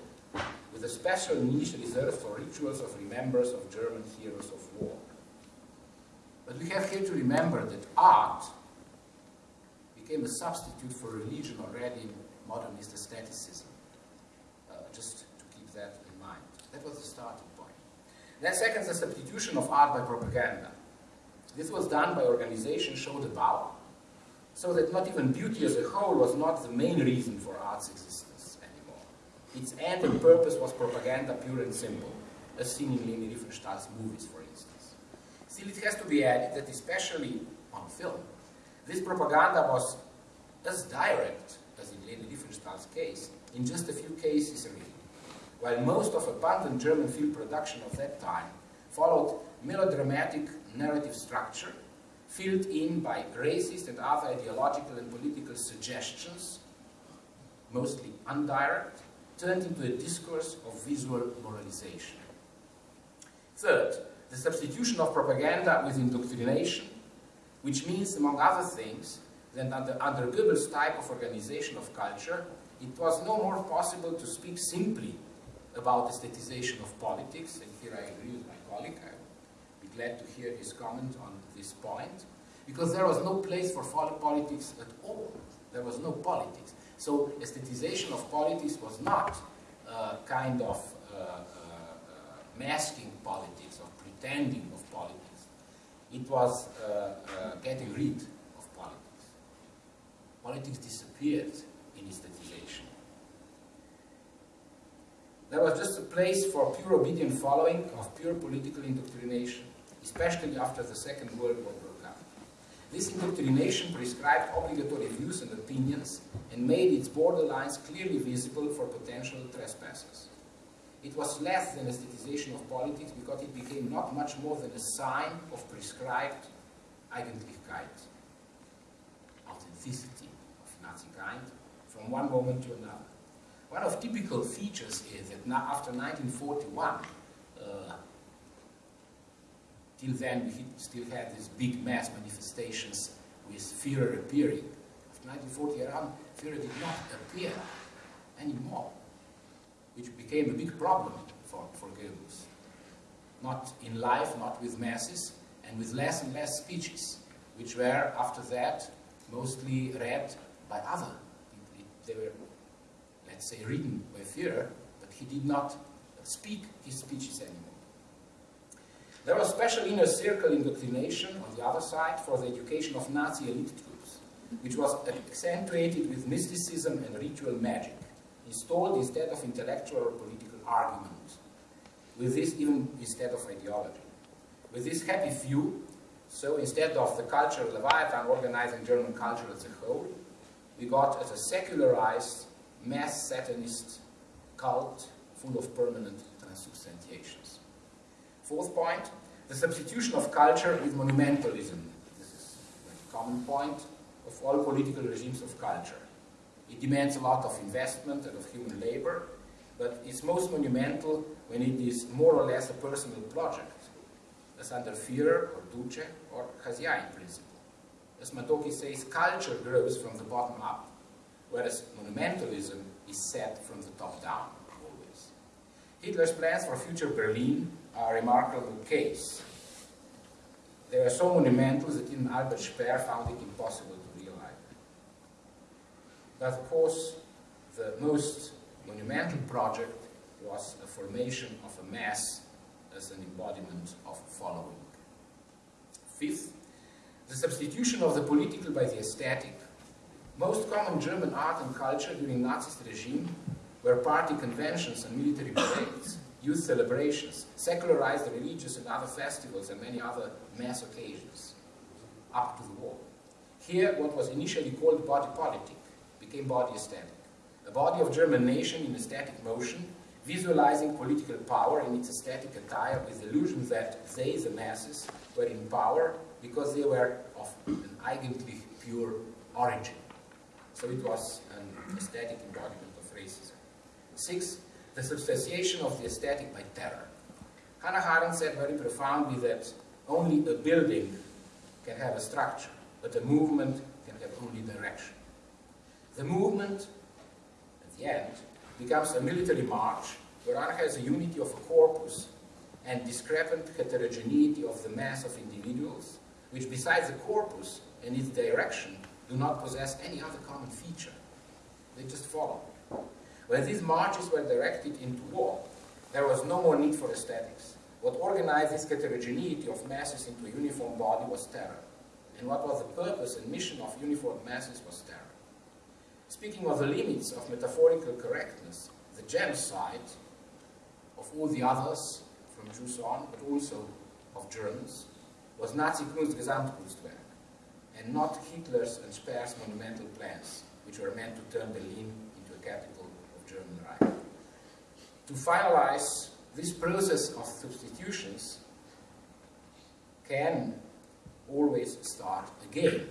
with a special niche reserved for rituals of remembrance of German heroes of war. But we have here to remember that art became a substitute for religion already in modernist aestheticism. Uh, just to keep that in mind. That was the starting point. Then second, the substitution of art by propaganda. This was done by organizations showed above, so that not even beauty as a whole was not the main reason for art's existence. Its end and purpose was propaganda pure and simple, as seen in Leni Riefenstahl's movies, for instance. Still, it has to be added that especially on film, this propaganda was as direct as in Leni Riefenstahl's case, in just a few cases really. While most of abundant German film production of that time followed melodramatic narrative structure, filled in by racist and other ideological and political suggestions, mostly indirect, turned into a discourse of visual moralization. Third, the substitution of propaganda with indoctrination, which means, among other things, that under, under Goebbels' type of organization of culture, it was no more possible to speak simply about aestheticization of politics, and here I agree with my colleague, I'll be glad to hear his comment on this point, because there was no place for politics at all. There was no politics. So aestheticization of politics was not uh, kind of uh, uh, masking politics or pretending of politics. It was getting rid of politics. Politics disappeared in aestheticization. There was just a place for pure obedient following of pure political indoctrination, especially after the Second World War. This indoctrination prescribed obligatory views and opinions and made its borderlines clearly visible for potential trespassers. It was less than aestheticization of politics because it became not much more than a sign of prescribed Eigentlichkeit, authenticity of Nazi kind, from one moment to another. One of typical features is that after 1941, uh, till then we still had these big mass manifestations with Führer appearing. After 1940 around, Führer did not appear anymore, which became a big problem for, for Goebbels. Not in life, not with masses, and with less and less speeches, which were, after that, mostly read by other. people. They were let's say, written by Führer, but he did not speak his speeches anymore. There was special inner circle indoctrination on the other side for the education of Nazi elite troops, which was accentuated with mysticism and ritual magic, installed instead of intellectual or political argument, with this even instead of ideology. With this happy view, so instead of the cultural Leviathan organizing German culture as a whole, we got as a secularized mass Satanist cult full of permanent transubstantiations. Fourth point, the substitution of culture with monumentalism. This is a common point of all political regimes of culture. It demands a lot of investment and of human labor, but it's most monumental when it is more or less a personal project, as under Führer or Duce or Chazia in principle. As Mandoki says, culture grows from the bottom up, whereas monumentalism is set from the top down, always. Hitler's plans for future Berlin a remarkable case. They were so monumental that even Albert Speer found it impossible to realize. But of course, the most monumental project was the formation of a mass as an embodiment of following. Fifth, the substitution of the political by the aesthetic. Most common German art and culture during Nazist regime were party conventions and military parades, youth celebrations, secularized religious and other festivals and many other mass occasions, up to the war. Here, what was initially called body politic became body aesthetic. A body of German nation in aesthetic motion, visualizing political power in its aesthetic attire with the illusion that they, the masses, were in power because they were of an eigentlich pure origin. So it was an aesthetic embodiment of racism. Six, the substantiation of the aesthetic by terror. Hannah Arendt said very profoundly that only a building can have a structure, but a movement can have only direction. The movement, at the end, becomes a military march where one has a unity of a corpus and discrepant heterogeneity of the mass of individuals, which besides the corpus and its direction, do not possess any other common feature. They just follow. When these marches were directed into war, there was no more need for aesthetics. What organized this heterogeneity of masses into a uniform body was terror. And what was the purpose and mission of uniform masses was terror. Speaking of the limits of metaphorical correctness, the genocide of all the others, from Jews on, but also of Germans, was Nazi Kunstgesamtkunstwerk, and not Hitler's and Speer's monumental plans, which were meant to turn Berlin into a capital Reich. To finalize this process of substitutions can always start again.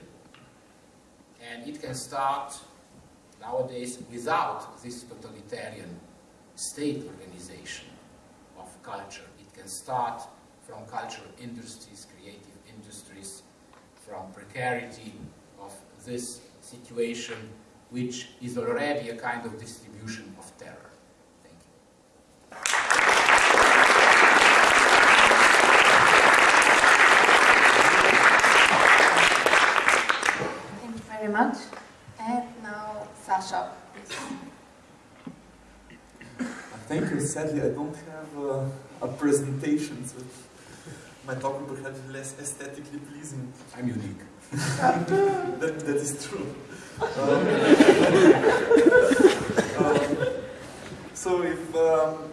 And it can start nowadays without this totalitarian state organization of culture. It can start from cultural industries, creative industries, from precarity of this situation, which is already a kind of distribution of terror. Thank you. Thank you very much. And now, Sasha. Thank you. Sadly, I don't have uh, a presentation, so my talk will be perhaps less aesthetically pleasing. I'm unique. that, that is true. Um, so if um,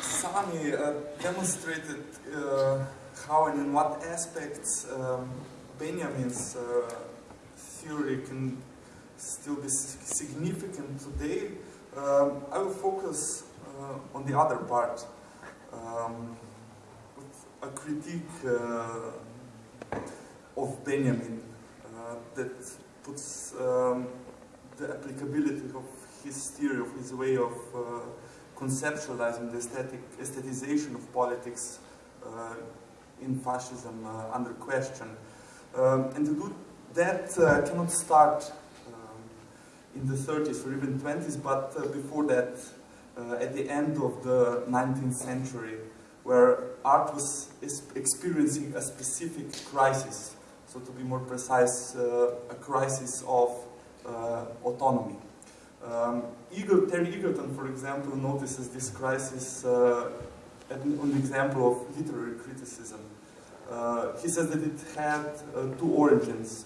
Sami uh, demonstrated uh, how and in what aspects um, Benjamin's uh, theory can still be significant today, um, I will focus uh, on the other part, um, a critique uh, of Benjamin uh, that puts um, the applicability of his theory, of his way of uh, conceptualizing the aesthetic, aestheticization of politics uh, in fascism uh, under question. Um, and to do that uh, cannot start um, in the 30s or even 20s, but uh, before that, at the end of the 19th century, where art was experiencing a specific crisis. So to be more precise, uh, a crisis of uh, autonomy. Um, Eagle, Terry Eagleton, for example, notices this crisis uh, on the example of literary criticism. Uh, he says that it had uh, two origins.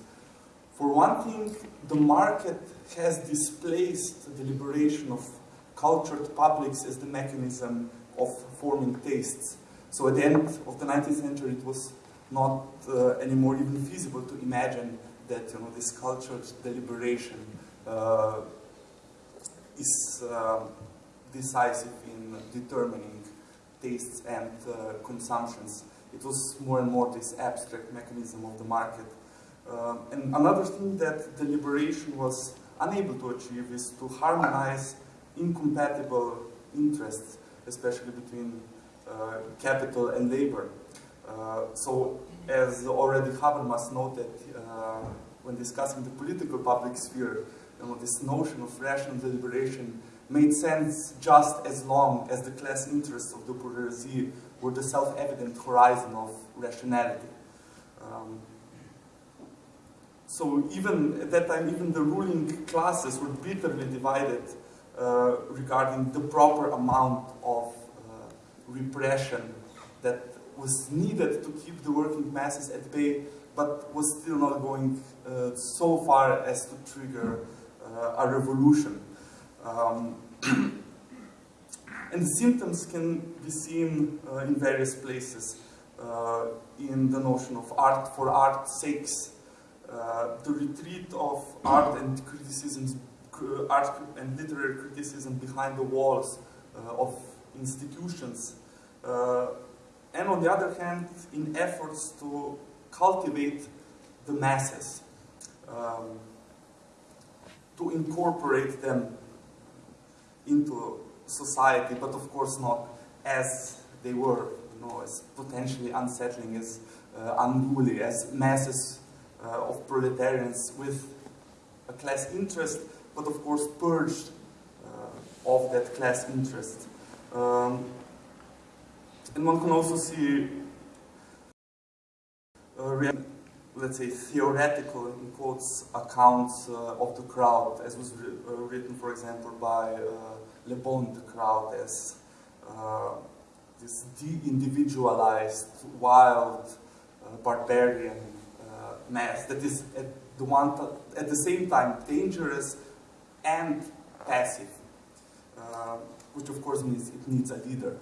For one thing, the market has displaced the liberation of cultured publics as the mechanism of forming tastes. So at the end of the 19th century, it was not uh, anymore even feasible to imagine that you know this cultured deliberation uh, is uh, decisive in determining tastes and uh, consumptions. It was more and more this abstract mechanism of the market. Uh, and another thing that the liberation was unable to achieve is to harmonize incompatible interests, especially between uh, capital and labor. Uh, so, as already Habermas noted uh, when discussing the political public sphere, you know, this notion of rational deliberation made sense just as long as the class interests of the bourgeoisie were the self-evident horizon of rationality. Um, so even at that time, even the ruling classes were bitterly divided uh, regarding the proper amount of uh, repression that was needed to keep the working masses at bay, but was still not going uh, so far as to trigger uh, a revolution. Um, and the symptoms can be seen uh, in various places uh, in the notion of art for art's sakes, uh, the retreat of art and criticisms, art and literary criticism behind the walls uh, of institutions, uh, and on the other hand, in efforts to cultivate the masses, um, to incorporate them into society, but of course not as they were, you know, as potentially unsettling, as uh, unruly, as masses uh, of proletarians with a class interest, but of course purged uh, of that class interest. Um, and one can also see, uh, let's say, theoretical, in quotes, accounts uh, of the crowd, as was uh, written, for example, by uh, Le Bon, the crowd, as uh, this de-individualized, wild, barbarian mass that is at the one at the same time dangerous and passive, uh, which of course means it needs a leader.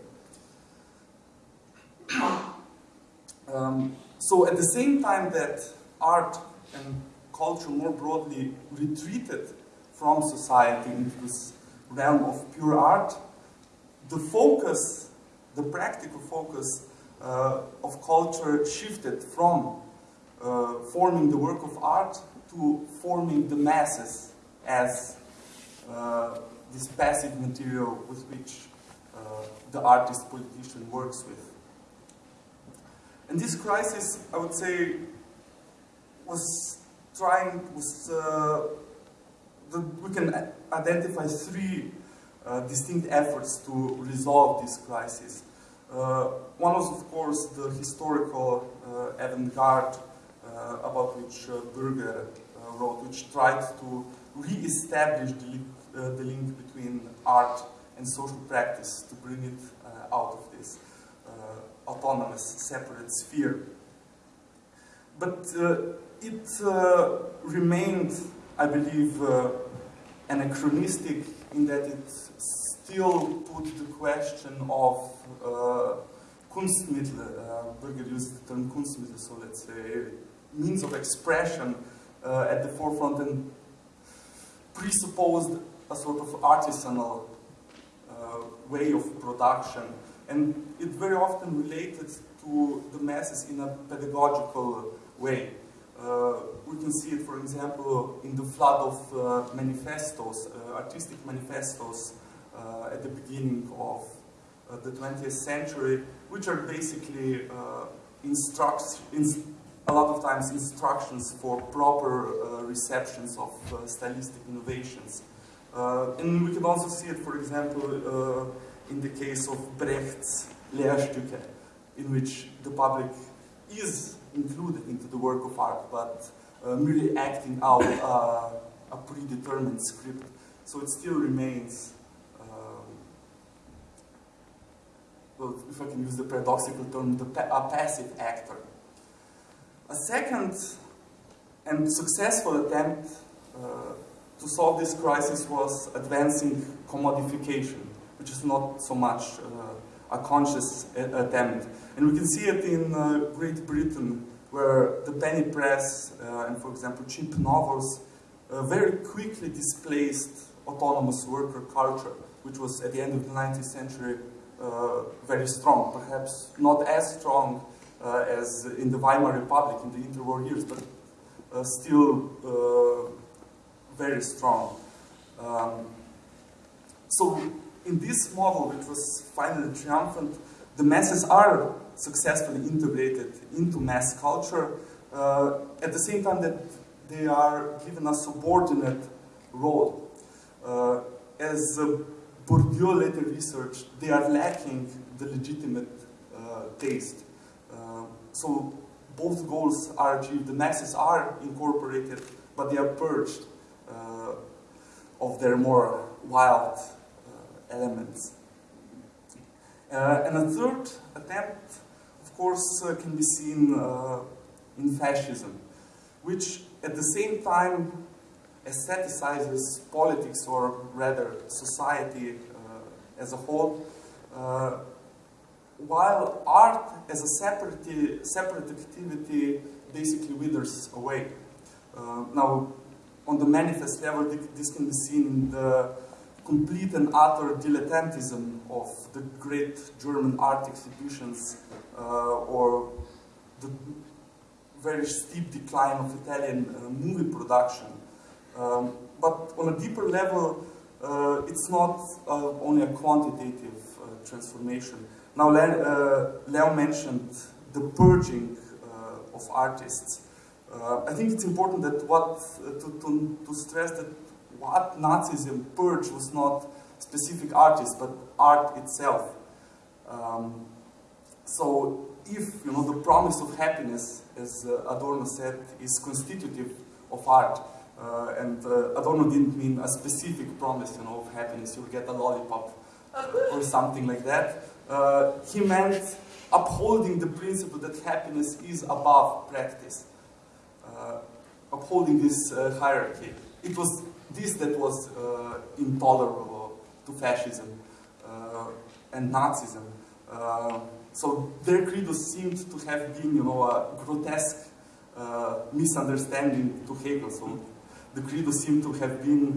Um, so at the same time that art and culture more broadly retreated from society into this realm of pure art, the focus, the practical focus uh, of culture shifted from uh, forming the work of art to forming the masses as uh, this passive material with which uh, the artist politician works with. And this crisis, I would say, was trying, was, uh, the, we can identify three uh, distinct efforts to resolve this crisis. Uh, one was, of course, the historical uh, avant-garde uh, about which uh, Bürger uh, wrote, which tried to re-establish the, the, link between art and social practice to bring it out of autonomous, separate sphere. But it remained, I believe, anachronistic in that it still put the question of uh, Kunstmittel, uh, Bürger used the term Kunstmittel, so let's say means of expression uh, at the forefront and presupposed a sort of artisanal uh, way of production. And it very often related to the masses in a pedagogical way. Uh, we can see it, for example, in the flood of uh, manifestos, uh, artistic manifestos uh, at the beginning of the 20th century, which are basically instructs, a lot of times instructions for proper uh, receptions of uh, stylistic innovations. Uh, and we can also see it, for example, uh, in the case of Brecht's Lehrstücke, in which the public is included into the work of art, but uh, merely acting out uh, a predetermined script. So it still remains um, well, if I can use the paradoxical term, the pa a passive actor. A second and successful attempt uh, to solve this crisis was advancing commodification, which is not so much uh, a conscious attempt. And we can see it in uh, Great Britain, where the penny press uh, and, for example, cheap novels uh, very quickly displaced autonomous worker culture, which was at the end of the 19th century uh, very strong, perhaps not as strong uh, as in the Weimar Republic in the interwar years, but uh, still uh, very strong. Um, so in this model, which was finally triumphant, the masses are successfully integrated into mass culture uh, at the same time that they are given a subordinate role. Uh, as uh, Bourdieu later researched, they are lacking the legitimate taste. So both goals are achieved. The masses are incorporated, but they are purged uh, of their more wild uh, elements. Uh, and a third attempt, of course, uh, can be seen uh, in fascism, which at the same time aestheticizes politics, or rather society uh, as a whole, uh, while art as a separate, separate activity basically withers away. Uh, now, on the manifest level, this can be seen in the complete and utter dilettantism of the great German art exhibitions uh, or the very steep decline of Italian uh, movie production. Um, but on a deeper level, uh, it's not uh, only a quantitative uh, transformation. Now, Le uh, Leo mentioned the purging of artists. I think it's important that what to, to, to stress that what Nazism purged was not specific artists, but art itself. Um, so if you know the promise of happiness, as uh, Adorno said, is constitutive of art, uh, and uh, Adorno didn't mean a specific promise, you know, of happiness, you'll get a lollipop uh, or something like that. Uh, he meant upholding the principle that happiness is above practice, uh, upholding this hierarchy. It was this that was uh, intolerable to fascism uh, and Nazism. Uh, so their credo seemed to have been, you know, a grotesque misunderstanding to Hegel. So the credo seemed to have been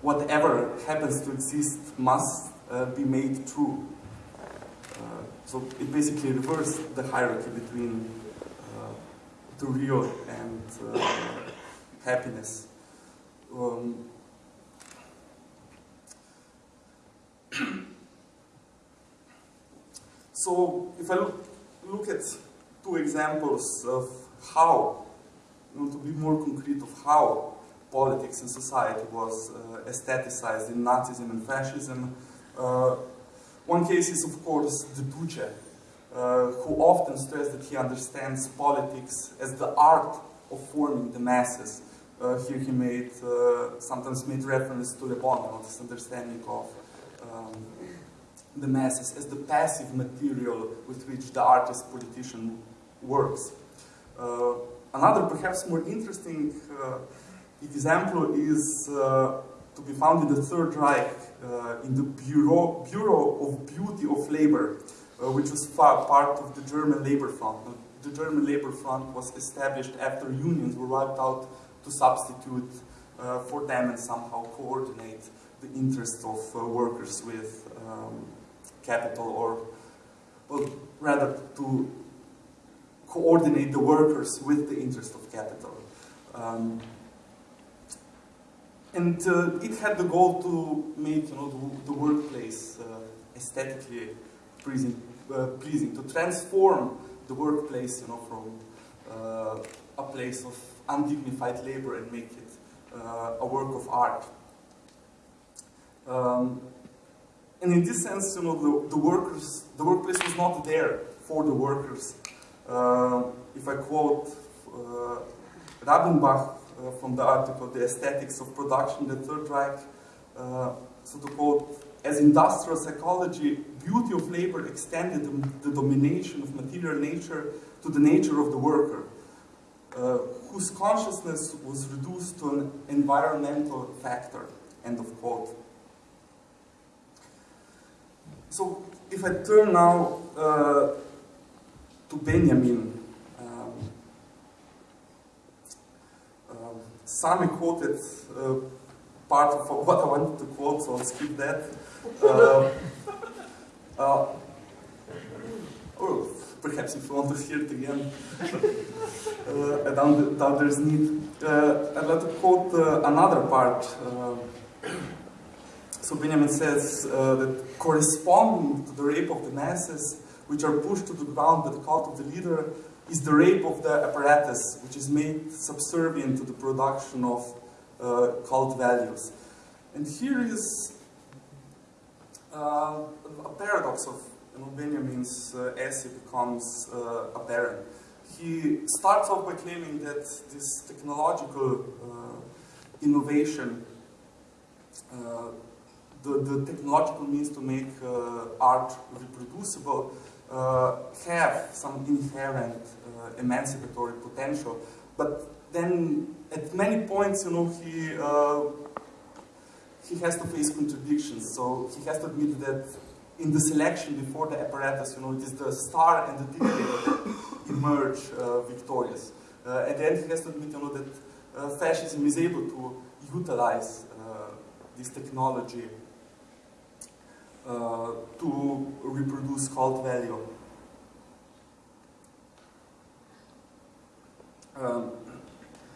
whatever happens to exist must be made true. So it basically reversed the hierarchy between uh, the real and uh, happiness. Um, so if I look, look at two examples of how, you know, to be more concrete of how politics and society was uh, aestheticized in Nazism and fascism, uh, one case is of course the Duce, uh, who often stressed that he understands politics as the art of forming the masses here he made, uh, sometimes made reference to Le Bon, this understanding of um, the masses as the passive material with which the artist politician works. Uh, another perhaps more interesting uh, example is uh, to be found in the Third Reich uh, in the Bureau, Bureau of Beauty of Labor, which was part of the German Labor Front. The German Labor Front was established after unions were wiped out to substitute uh, for them and somehow coordinate the interests of uh, workers with um, capital or, well, rather to coordinate the workers with the interest of capital. Um, and uh, it had the goal to make you know, the, the workplace uh, aesthetically pleasing, uh, pleasing, to transform the workplace you know, from uh, a place of undignified labor and make it uh, a work of art. Um, and in this sense, you know, the, the, workers, the workplace was not there for the workers. Uh, if I quote uh, Rabinbach uh, from the article, The Aesthetics of Production, the Third Reich, uh, so to quote, as industrial psychology, beauty of labor extended the, the domination of material nature to the nature of the worker uh, whose consciousness was reduced to an environmental factor, end of quote. So if I turn now uh, to Benjamin, um, uh, Sami quoted uh, part of what I wanted to quote, so I'll skip that. Uh, uh, oh, perhaps if you want to hear it again, uh, down there's need. Uh, I'd like to quote uh, another part. Uh, so Benjamin says uh, that corresponding to the rape of the masses, which are pushed to the ground by the cult of the leader, is the rape of the apparatus, which is made subservient to the production of cult values. And here is a paradox of Benjamin's uh, essay becomes uh, apparent. he starts off by claiming that this technological uh, innovation, uh, the, the technological means to make uh, art reproducible, uh, have some inherent uh, emancipatory potential. But then at many points, you know, he, he has to face contradictions. So he has to admit that in the selection before the apparatus, you know, it is the star and the dictator emerge uh, victorious. Uh, and then he has to admit, you know, that uh, fascism is able to utilize uh, this technology uh, to reproduce cult value. Um,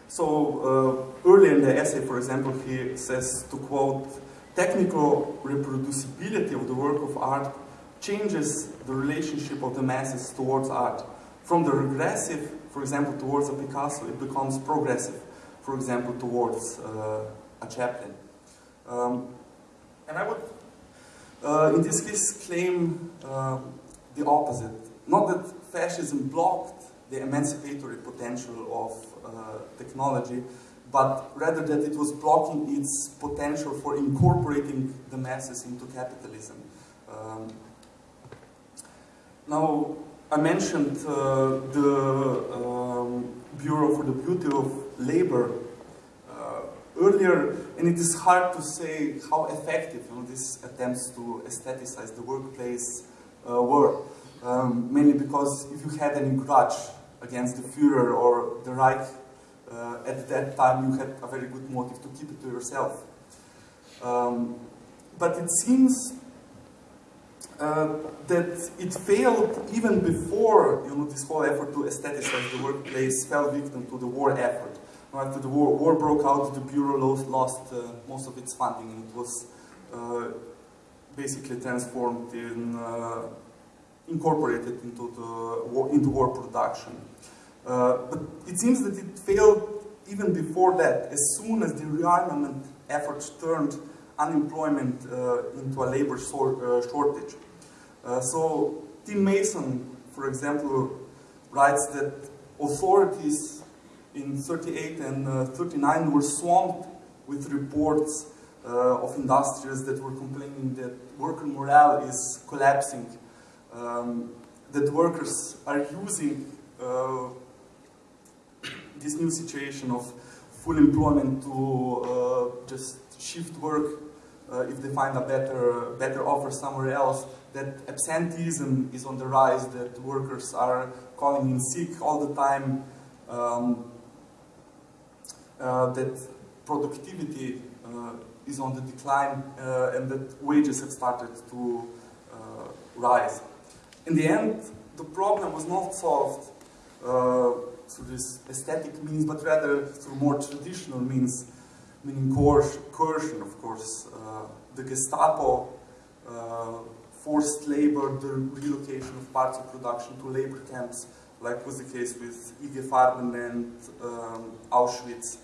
so uh, earlier in the essay, for example, he says to quote, technical reproducibility of the work of art changes the relationship of the masses towards art. From the regressive, for example, towards a Picasso, it becomes progressive, for example, towards uh, a Chaplin. Um, and I would, uh, in this case, claim uh, the opposite. Not that fascism blocked the emancipatory potential of uh, technology, but rather that it was blocking its potential for incorporating the masses into capitalism. Um, now, I mentioned uh, the um, Bureau for the Beauty of Labor uh, earlier, and it is hard to say how effective you know, these attempts to aestheticize the workplace uh, were. Um, mainly because if you had any grudge against the Führer or the Reich uh, at that time you had a very good motive to keep it to yourself. Um, but it seems uh, that it failed even before you know, this whole effort to aestheticize the workplace fell victim to the war effort. After the war, war broke out, the Bureau lost, uh, most of its funding and it was uh, basically transformed in, uh, incorporated into, the war, into war production. Uh, but it seems that it failed even before that, as soon as the rearmament efforts turned unemployment uh, into a labor uh, shortage. Uh, so Tim Mason, for example, writes that authorities in 38 and uh, 39 were swamped with reports of industrials that were complaining that worker morale is collapsing, um, that workers are using this new situation of full employment to uh, just shift work uh, if they find a better, better offer somewhere else, that absenteeism is on the rise, that workers are calling in sick all the time, um, uh, that productivity uh, is on the decline, uh, and that wages have started to uh, rise. In the end, the problem was not solved through this aesthetic means, but rather through more traditional means, meaning coercion, of course. Uh, the Gestapo, uh, forced labor, the relocation of parts of production to labor camps, like was the case with IG Farben and um, Auschwitz.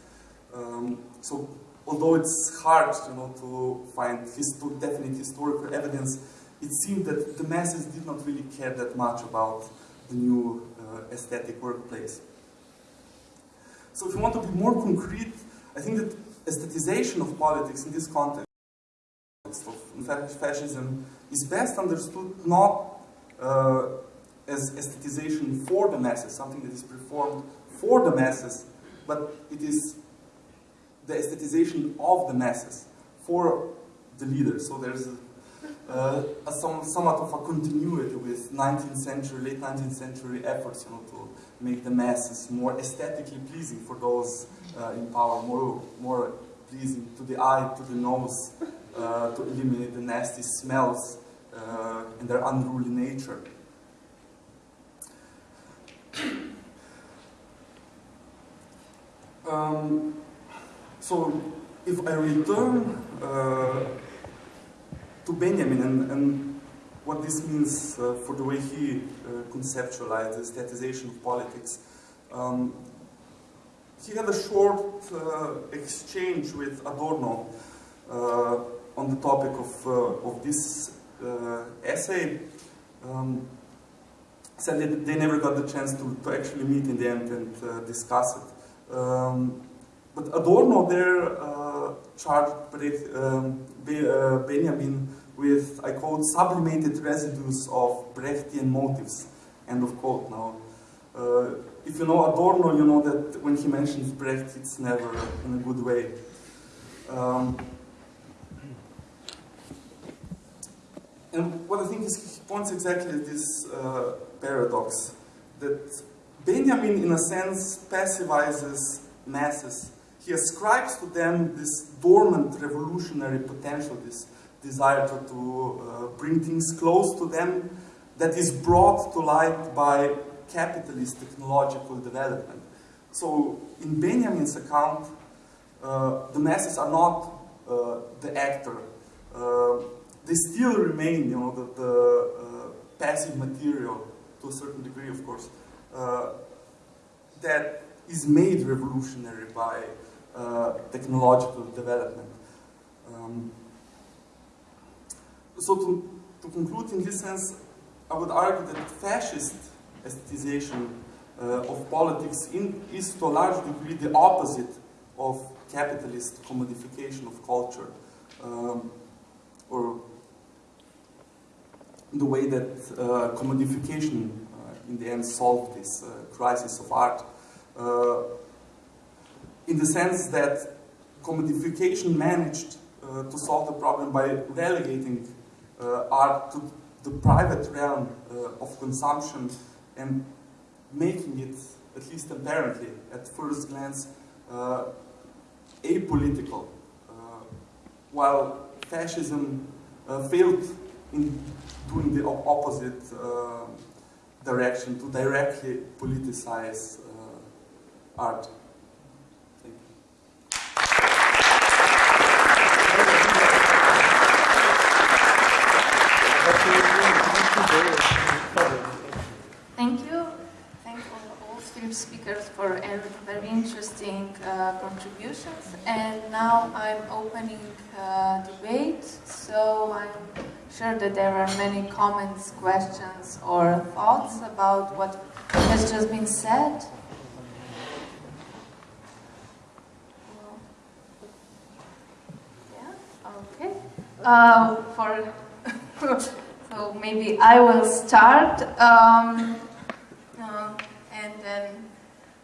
Um, so although it's hard you know, to find histo definite historical evidence, it seemed that the masses did not really care that much about the new uh, aesthetic workplace. So if you want to be more concrete, I think that aestheticization of politics in this context of fascism is best understood not uh, as aestheticization for the masses, something that is performed for the masses, but it is the aestheticization of the masses for the leaders. So there's a, uh, a some, somewhat of a continuity with 19th century, late 19th century efforts you know, to make the masses more aesthetically pleasing for those uh, in power, more, more pleasing to the eye, to the nose, uh, to eliminate the nasty smells uh, and their unruly nature. Um, so if I return uh, to Benjamin and, and what this means uh, for the way he uh, conceptualized the statization of politics. Um, he had a short uh, exchange with Adorno uh, on the topic of, of this essay. Um, sadly they never got the chance to, to actually meet in the end and discuss it. Um, but Adorno there uh, charged um, Be Benjamin with, I quote, sublimated residues of Brechtian motives, end of quote now. Uh, if you know Adorno, you know that when he mentions Brecht, it's never in a good way. Um, and what I think is he points exactly at this uh, paradox that Benjamin, in a sense, passivizes masses. He ascribes to them this dormant revolutionary potential, this desire to, to uh, bring things close to them that is brought to light by capitalist technological development. So, in Benjamin's account, uh, the masses are not uh, the actor. Uh, they still remain, you know, the, the uh, passive material to a certain degree, of course, uh, that is made revolutionary by technological development. Um, so to, to conclude in this sense, I would argue that fascist aestheticization uh, of politics in, is to a large degree the opposite of capitalist commodification of culture, um, or the way that uh, commodification uh, in the end solved this uh, crisis of art. Uh, in the sense that commodification managed uh, to solve the problem by relegating art to the private realm of consumption and making it, at least apparently, at first glance, uh, apolitical, uh, while fascism uh, failed in doing the opposite uh, direction to directly politicize uh, art. Thank you. Thank all speakers for very interesting uh, contributions. And now I'm opening uh, debate. So I'm sure that there are many comments, questions, or thoughts about what has just been said. Yeah. Okay. Uh, for so maybe I will start, um, then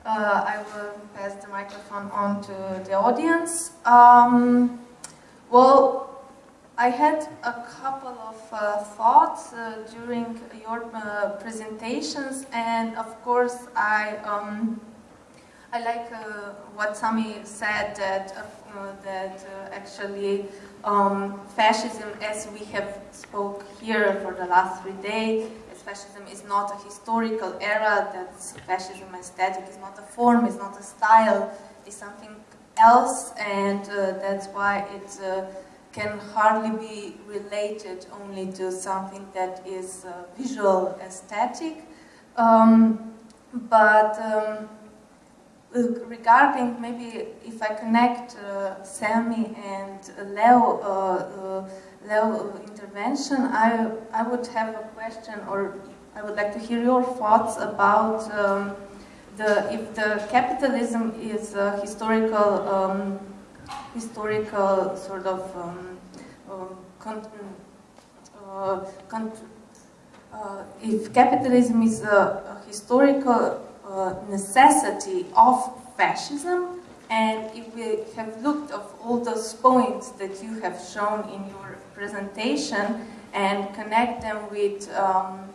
uh, I will pass the microphone on to the audience. Um, well, I had a couple of uh, thoughts uh, during your uh, presentations, and of course, I um, I like uh, what Sami said that that actually um, fascism, as we have spoke here for the last three days, fascism is not a historical era, that fascism aesthetic is not a form, it's not a style, it's something else, and uh, that's why it uh, can hardly be related only to something that is uh, visual aesthetic. Um, but um, regarding maybe if I connect uh, Sami and Leo, uh, intervention, I, I would have a question or I would like to hear your thoughts about um, the, if the capitalism is a historical, um, historical sort of um, um con uh, con uh, if capitalism is a, a historical uh, necessity of fascism. And if we have looked of all those points that you have shown in your presentation and connect them with, um,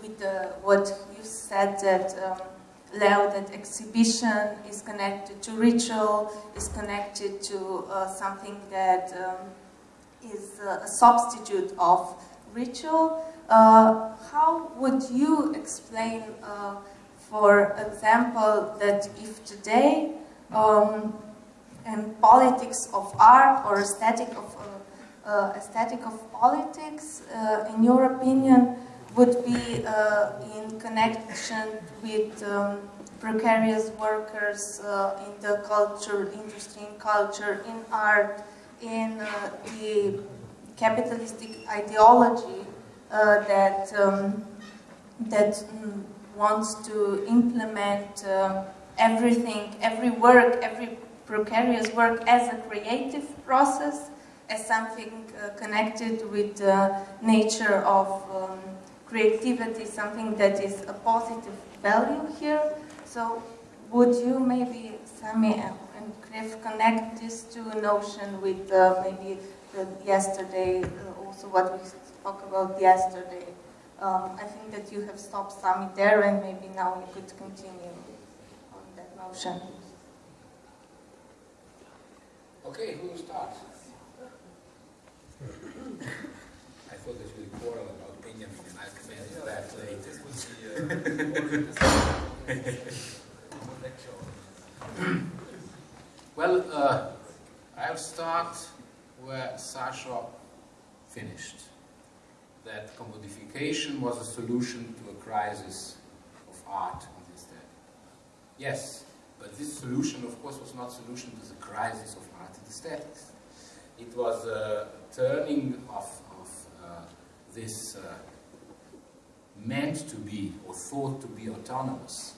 with the, what you said that um, Leo, that exhibition is connected to ritual, is connected to uh, something that um, is uh, a substitute of ritual. Uh, how would you explain uh, for example, that if today um, and politics of art or aesthetic of uh, uh, aesthetic of politics, uh, in your opinion, would be uh, in connection with um, precarious workers uh, in the culture, industry, in culture, in art, in the capitalistic ideology that um, that mm, wants to implement uh, everything, every work, every precarious work as a creative process, as something uh, connected with the nature of um, creativity, something that is a positive value here. So would you maybe, Sami and Cliff, connect this to a notion with uh, maybe the yesterday, uh, also what we spoke about yesterday? Um, I think that you have stopped Sami there and maybe now you could continue on. Okay, who starts? I thought that we quarrel about Benjamin and I'll come into that later. well, uh, I'll start where Sasha finished. That commodification was a solution to a crisis of art in this day. Yes, but this solution, of course, was not solution to the crisis of and aesthetics. It was a turning of, of uh, this uh, meant to be or thought to be autonomous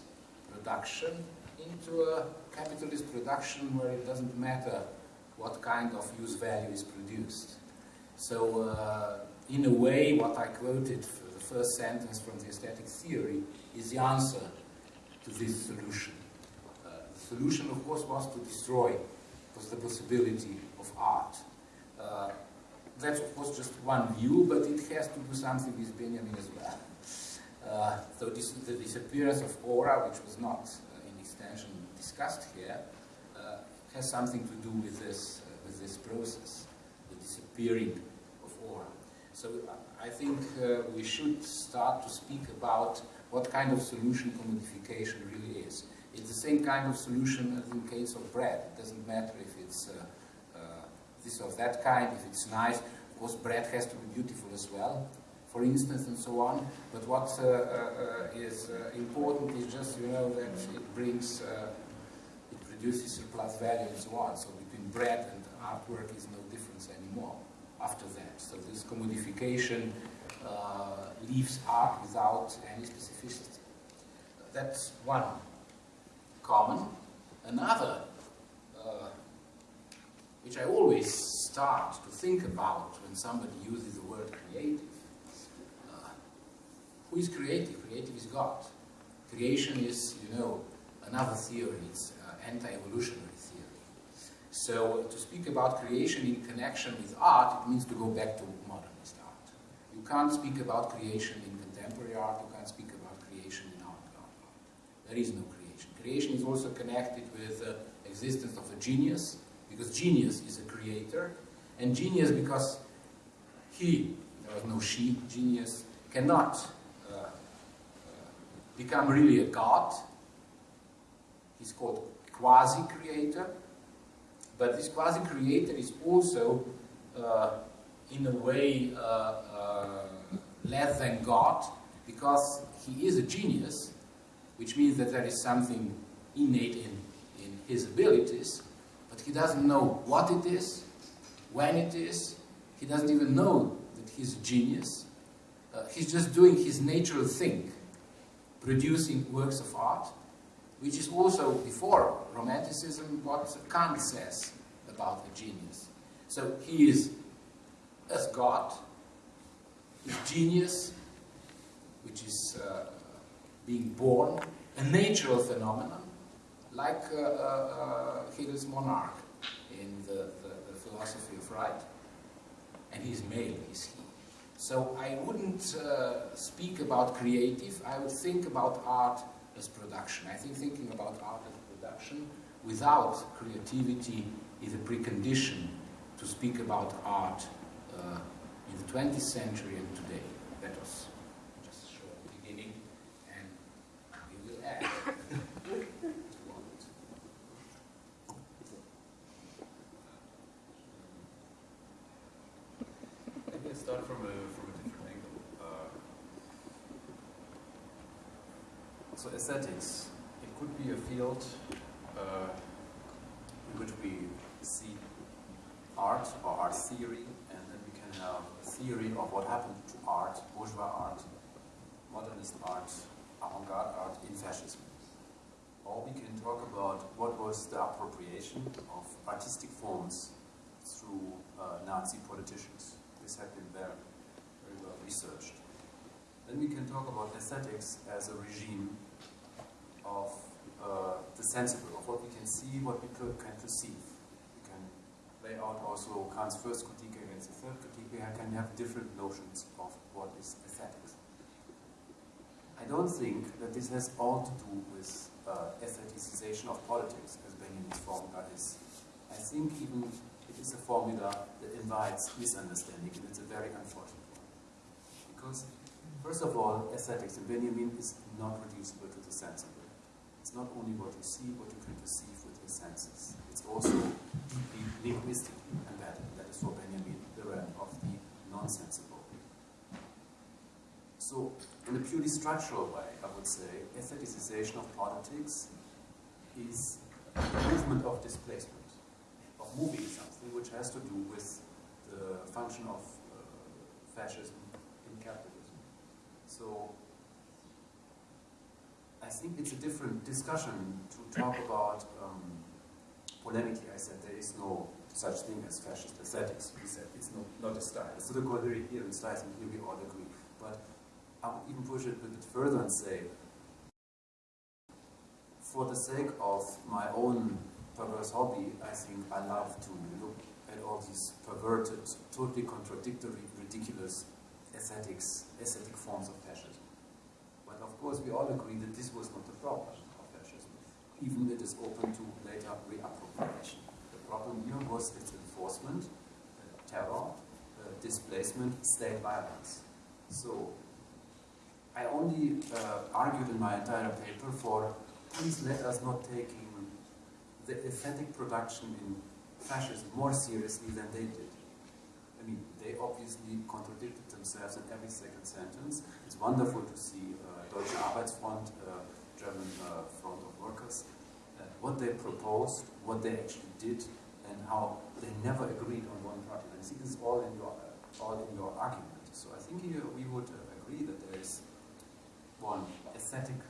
production into a capitalist production where it doesn't matter what kind of use value is produced. So, uh, in a way, what I quoted for the first sentence from the aesthetic theory is the answer to this solution. Solution, of course, was to destroy was the possibility of art. Uh, that's of course just one view, but it has to do something with Benjamin as well. Uh, so this, the disappearance of aura, which was not uh, in extension discussed here, uh, has something to do with this, uh, with this process, the disappearing of aura. So uh, I think we should start to speak about what kind of solution commodification really is. It's the same kind of solution as in case of bread. It doesn't matter if it's this of that kind, if it's nice. Of course, bread has to be beautiful as well, for instance, and so on. But what uh, uh, is uh, important is just, you know, that it brings, it produces surplus value and so on. So between bread and artwork is no difference anymore after that. So this commodification uh, leaves art without any specificity. That's one common. Another which I always start to think about when somebody uses the word creative. Uh, who is creative? Creative is God. Creation is, you know, another theory. It's uh, anti-evolutionary theory. So to speak about creation in connection with art, it means to go back to modernist art. You can't speak about creation in contemporary art, you can't speak about creation in art. art. There is no creation. Creation is also connected with the existence of a genius, because genius is a creator, and genius because he, there was no she, genius, cannot uh, uh, become really a god. He's called quasi-creator, but this quasi-creator is also, uh, in a way, uh, uh, less than God, because he is a genius, which means that there is something innate in, in his abilities, but he doesn't know what it is, when it is. He doesn't even know that he's a genius. Uh, he's just doing his natural thing, producing works of art, which is also, before Romanticism, what Kant says about a genius. So he is, as God, his genius, which is uh, being born, a natural phenomenon, like uh, uh, uh, Hegel's monarch in the, the, the, philosophy of right. And he's male, he's he. So I wouldn't uh, speak about creative, I would think about art as production. I think thinking about art as production without creativity is a precondition to speak about art uh, in the 20th century and today. That was just a short beginning, and we will add. Start from a, from a different angle. Uh, so aesthetics, it could be a field uh, in which we see art or art theory, and then we can have a theory of what happened to art, bourgeois art, modernist art, avant-garde art in fascism. Or we can talk about what was the appropriation of artistic forms through uh, Nazi politicians. This had been very, very well researched. Then we can talk about aesthetics as a regime of uh, the sensible, of what we can see, what we can perceive. We can lay out also Kant's first critique against the third critique. We can have different notions of what is aesthetics. I don't think that this has all to do with uh, aestheticization of politics, as Benjamin's formula is. I think even it is a formula that invites misunderstanding, and it's a very unfortunate one. Because, first of all, aesthetics in Benjamin is not reducible to the sensible. It's not only what you see, what you can perceive with your senses. It's also deeply linguistically embedded. That is for Benjamin the realm of the non-sensible. So, in a purely structural way, I would say, aestheticization of politics is a movement of displacement, moving something which has to do with the function of uh, fascism in capitalism. So, I think it's a different discussion to talk about um, polemically. I said there is no such thing as fascist aesthetics. We said it's not, not a style. It's the contrary here in styles, and here we all agree. But I would even push it a bit further and say, for the sake of my own perverse hobby, I think I love to look at all these perverted, totally contradictory, ridiculous aesthetics, aesthetic forms of fascism. But of course, we all agree that this was not the problem of fascism, even it is open to later reappropriation. The problem here was its enforcement, uh, terror, uh, displacement, state violence. So I only uh, argued in my entire paper for please let us not take the aesthetic production in fascism more seriously than they did. I mean, they obviously contradicted themselves in every second sentence. It's wonderful to see uh, Deutsche Arbeitsfront, uh, German uh, Front of Workers, uh, what they proposed, what they actually did, and how they never agreed on one party. And I this is all in your, uh, all in your argument. So I think here we would uh, agree that there is one aesthetic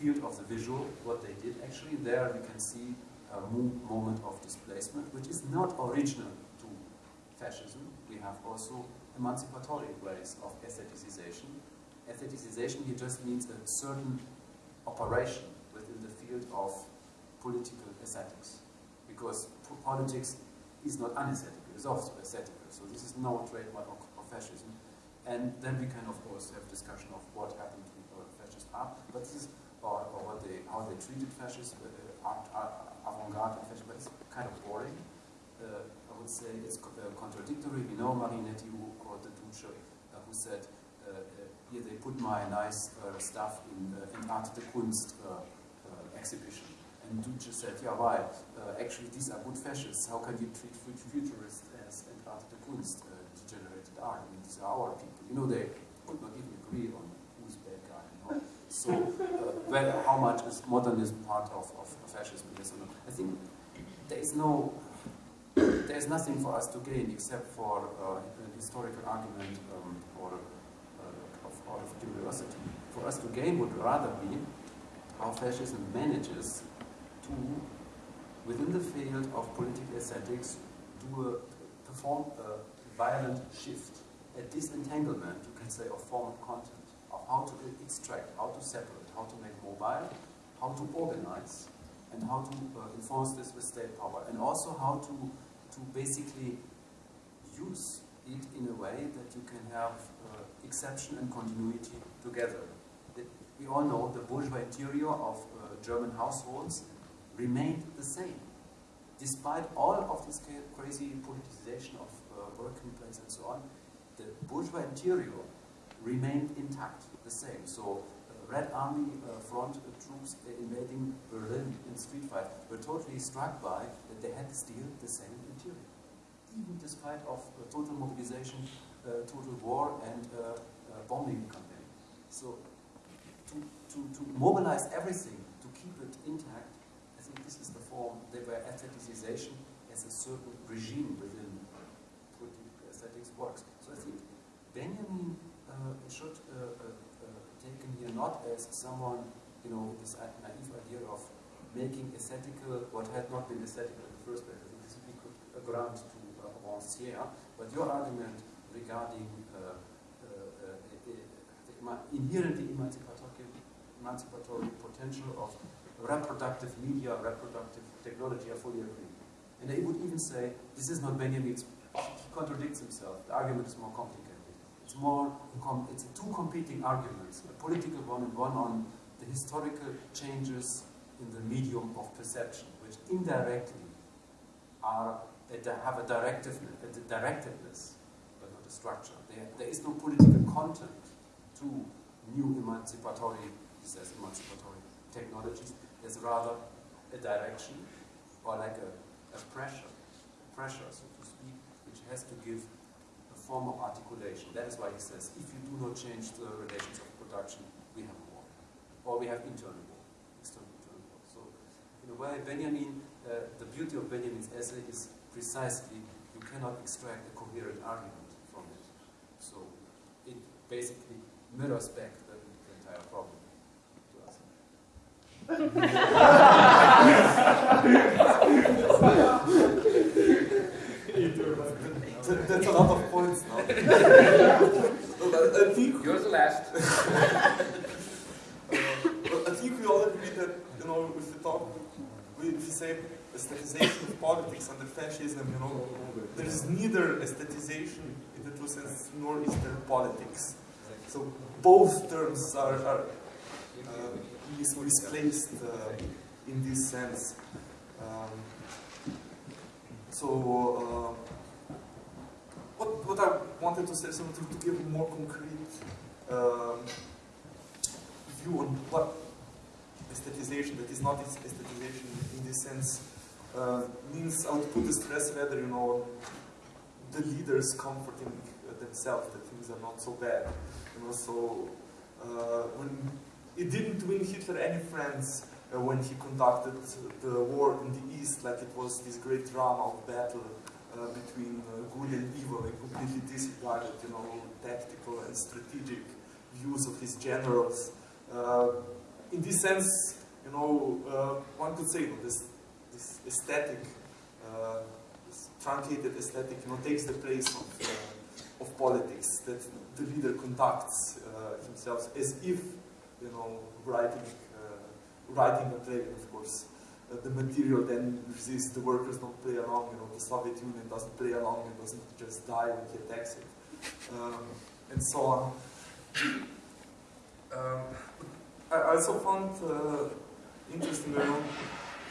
field of the visual, what they did actually. There you can see a moment of displacement, which is not original to fascism. We have also emancipatory ways of aestheticization. Aestheticization here just means a certain operation within the field of political aesthetics. Because politics is not unaesthetical, it's also aesthetical. So this is no trademark of, fascism. And then we can, of course, have discussion of what happened to fascist art, but this is, or, or what they, how they treated uh, art avant-garde and fascism, but it's kind of boring. Uh, I would say it's uh, contradictory. We know Marinetti, who called the Duce, uh, who said, uh, here they put my nice stuff in, Art de Kunst exhibition. And Duce said, yeah, why? actually, these are good fascists. How can you treat futurists as and Art de Kunst? degenerated art. I mean, these are our people. You know, they would not even agree on who's bad guy. You know? So, uh, how much is modernism part of, of fascism? I think there is no, there is nothing for us to gain except for uh, an historical argument um, or uh, of, out of curiosity. For us to gain would rather be how fascism manages to, within the field of political aesthetics, do a, perform a violent shift, a disentanglement, you can say, of form and content, how to extract, how to separate, how to make mobile, how to organize, and how to uh, enforce this with state power, and also how to, to basically use it in a way that you can have uh, exception and continuity together. we all know the bourgeois interior of uh, German households remained the same, despite all of this crazy politicization of working place and so on, the bourgeois interior remained intact, the same. So uh, Red Army uh, front uh, troops invading Berlin in street fight were totally struck by that they had still the same interior. Even despite of total mobilization, total war and bombing campaign. So to, to, to mobilize everything, to keep it intact, I think this is the form, they were aestheticization as a certain regime within aesthetics works. So I think Benjamin uh, should uh, uh, not as someone, you know, this naive idea of making aesthetical what had not been aesthetical in the first place. I think this would be a grant to uh, Rancière, but your argument regarding uh, uh, uh the inherently emancipatory, emancipatory potential of reproductive media, reproductive technology, I fully agree. And they would even say, this is not Benjamin's, he contradicts himself, the argument is more complicated. It's more, it's two competing arguments, a political one and one on the historical changes in the medium of perception, which indirectly are, have a directiveness, a directedness, but not a structure. There, there is no political content to new emancipatory, says emancipatory technologies. There's rather a direction or like a, a pressure, pressure, so to speak, which has to give a form of articulation. That is why he says, if you do not change the relations of production, we have a war. Or we have internal war, external internal war. So in a way, Benjamin, uh, the beauty of Benjamin's essay is precisely you cannot extract a coherent argument from it. So it basically mirrors back the, the entire problem That's a lot of points now. I think you're the last. uh, I think we all agree that you know if we talk, if we say aestheticization of politics under fascism, you know, there is neither aestheticization in the true sense nor is there politics. So both terms are, are uh, mis misplaced uh, in this sense. Um, so uh, what, what I wanted to say is to, to give a more concrete um, view on what aestheticization, that is not aestheticization in this sense, uh, means I would put the stress rather, you know, the leaders comforting themselves that things are not so bad. You know, so uh, when it didn't win Hitler any friends uh, when he conducted the war in the East, like it was this great drama of battle uh, between uh, good and evil, and completely disregarded, you know, tactical and strategic views of his generals. Uh, in this sense, you know, uh, one could say well, this, this aesthetic, uh, this truncated aesthetic, you know, takes the place of, of politics that the leader conducts himself as if you know, writing, writing a play, of course. Uh, the material then resists, the workers don't play along, you know, the Soviet Union doesn't play along and doesn't just die when he attacks it, um, and so on. Um, I also found uh, interesting, you know,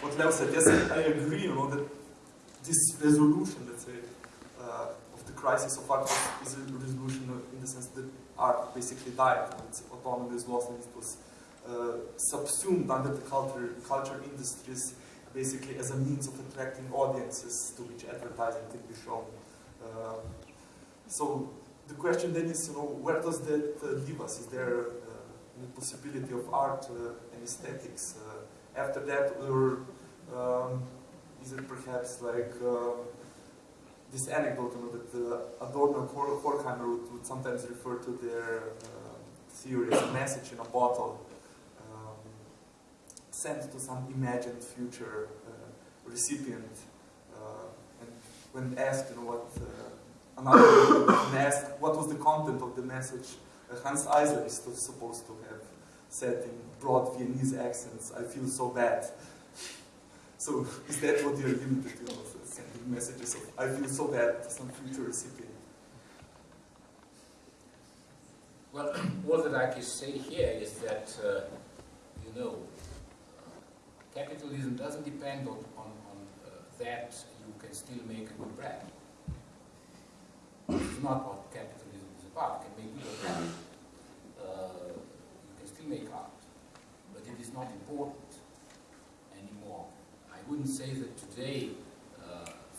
what Leo said. Yes, I agree, you know, that this resolution, let's say, uh, of the crisis of art is a resolution in the sense that art basically died. Its autonomy was lost and it was subsumed under the culture, culture industries basically as a means of attracting audiences to which advertising can be shown. Uh, so the question then is, you know, where does that uh, leave us? Is there uh, a possibility of art uh, and aesthetics uh, after that, or um, is it perhaps like this anecdote you know, that uh, Adorno and Horkheimer would, would, sometimes refer to their uh, theory as a message in a bottle sent to some imagined future uh, recipient. Uh, and when asked, you know, what uh, another asked what was the content of the message, Hanns Eisler is supposed to have said in broad Viennese accents, I feel so bad. So is that what you're limited to? sending messages of, I feel so bad to some future recipient. Well, all that I can say here is that, uh, you know, capitalism doesn't depend on, on, on uh, that you can still make a good bread. It's not what capitalism is about. You can make good bread. Uh, you can still make art. But it is not important anymore. I wouldn't say that today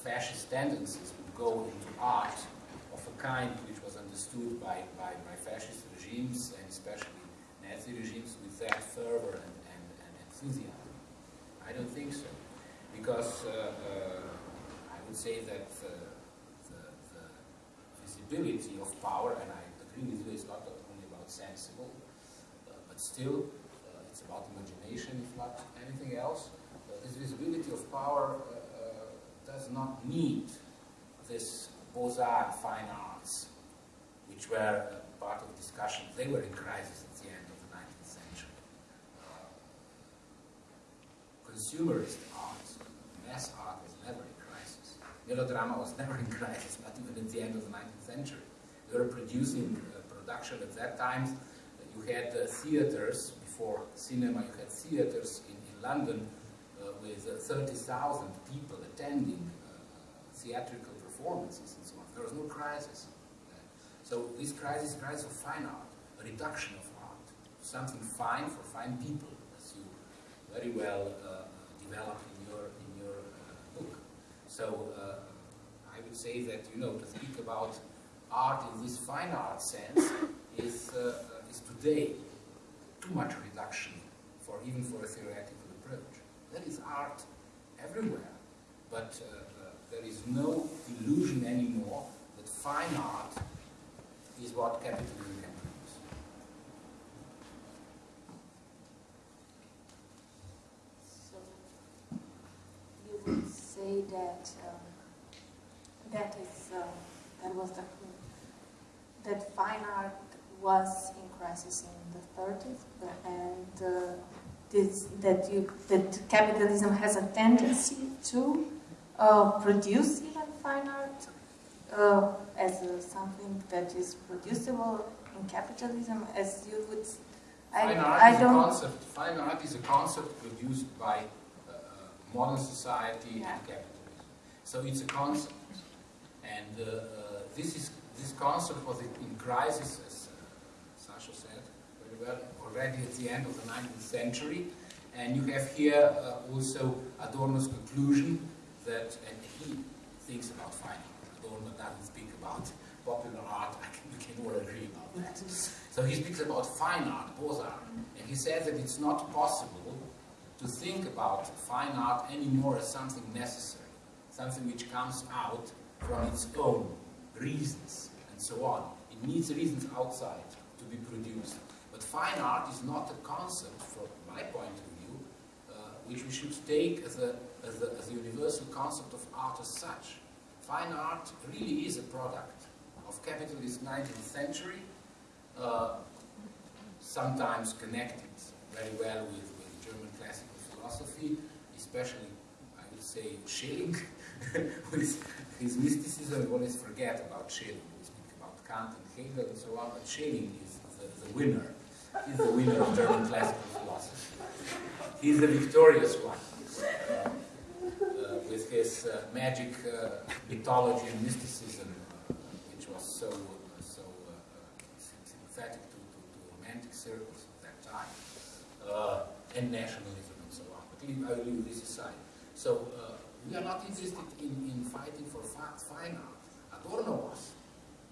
fascist tendencies would go into art of a kind which was understood by, by, by fascist regimes and especially Nazi regimes with that fervor and, and, and enthusiasm. I don't think so. Because uh, uh, I would say that the, the, visibility of power, and I agree with you, it's not only about sensible, uh, but still, uh, it's about imagination, if not anything else. Uh, this visibility of power uh, uh, does not need this Beaux-Arts fine arts, which were uh, part of discussion. They were in crisis at the end of the 19th century. Uh, consumerist art, mass art was never in crisis. Melodrama was never in crisis, not even at the end of the 19th century. They were producing uh, production at that time. You had uh, theaters, before cinema, you had theaters in, in London uh, with uh, 30,000 people attending uh, theatrical performances and so on. There was no crisis. So this crisis is crisis of fine art, a reduction of art, something fine for fine people, very well uh, develop in your in your uh, book. So uh, I would say that you know to speak about art in this fine art sense is is today too much reduction for even for a theoretical approach. There is art everywhere, but there is no illusion anymore that fine art is what capitalism can produce. So you that um, that is uh, that was the that fine art was in crisis in the 30s, and uh, this, that you that capitalism has a tendency to uh, produce even fine art uh, as uh, something that is producible in capitalism, as you would. I, Fine art I is a don't. concept. Fine art is a concept produced by modern society Yeah. and capitalism. So it's a concept, and uh, uh, this is this concept was in crisis, as uh, Sasha said very well, already at the end of the 19th century. And you have here uh, also Adorno's conclusion that, and he thinks about fine art. Adorno doesn't speak about popular art. I can, we can all agree about that. So he speaks about fine art, Beaux-Arts, and he says that it's not possible to think about fine art anymore as something necessary, something which comes out from its own reasons and so on. It needs reasons outside to be produced. But fine art is not a concept, from my point of view, uh, which we should take as a, as, a, as a universal concept of art as such. Fine art really is a product of capitalist 19th century, uh, sometimes connected very well with, philosophy, especially, I would say, Schelling, with his mysticism. We always forget about Schelling. We speak about Kant and Hegel and so on, but Schelling is the, the winner. He's the winner of German classical philosophy. He's the victorious one. Uh, uh, with his uh, magic uh, mythology and mysticism, which was so so sympathetic to, to, to romantic circles of that time, and nationalism and so on. But leave, I leave this aside. So uh, we are not interested in, in fighting for fine art. Adorno was,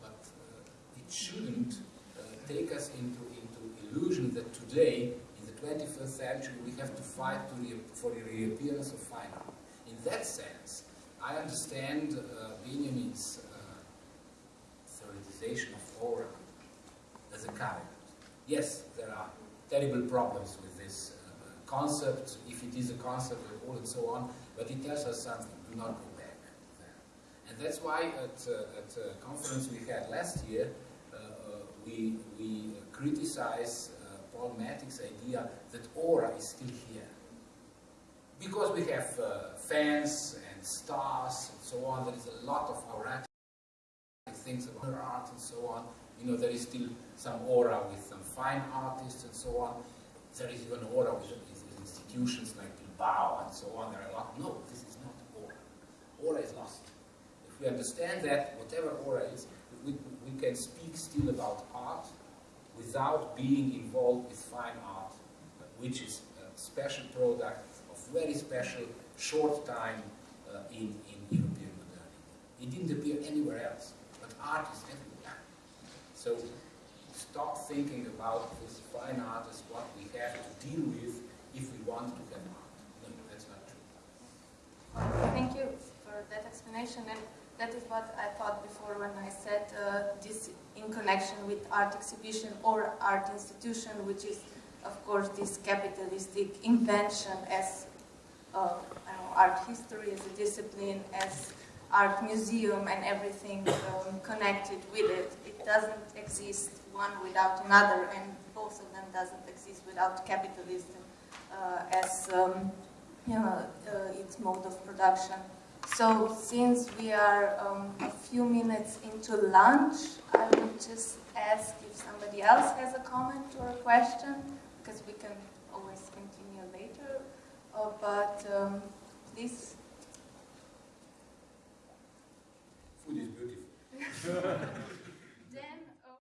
but uh, it shouldn't uh, take us into into illusion that today in the 21st century we have to fight to re- for the reappearance of fine art. In that sense, I understand uh, Benjamin's uh, theorization of aura as a character. Yes, there are terrible problems with concept, if it is a concept at all and so on, but it tells us something. Do not go back there. And that's why at, uh, at a conference we had last year, uh, uh, we, we criticize uh, Paul Matic's idea that aura is still here. Because we have uh, fans and stars and so on, there is a lot of auratic things about art and so on. You know, there is still some aura with some fine artists and so on. There is even aura with institutions like Bilbao and so on. There are a lot. No, this is not aura. Aura is lost. If we understand that, whatever aura is, we, we can speak still about art without being involved with fine art, which is a special product of very special short time uh, in, in European modernity. It didn't appear anywhere else, but art is everywhere. So stop thinking about this fine art as what we have to deal with if we want to have. No, that's not true. Thank you for that explanation, and that is what I thought before when I said uh, this in connection with art exhibition or art institution, which is of course, this capitalistic invention as uh, know, art history as a discipline, as art museum and everything um, connected with it. It doesn't exist one without another, and both of them doesn't exist without capitalism uh, as um, you know, uh, its mode of production. So since we are um, a few minutes into lunch, I would just ask if somebody else has a comment or a question, because we can always continue later. Uh, but um, please. Food is beautiful.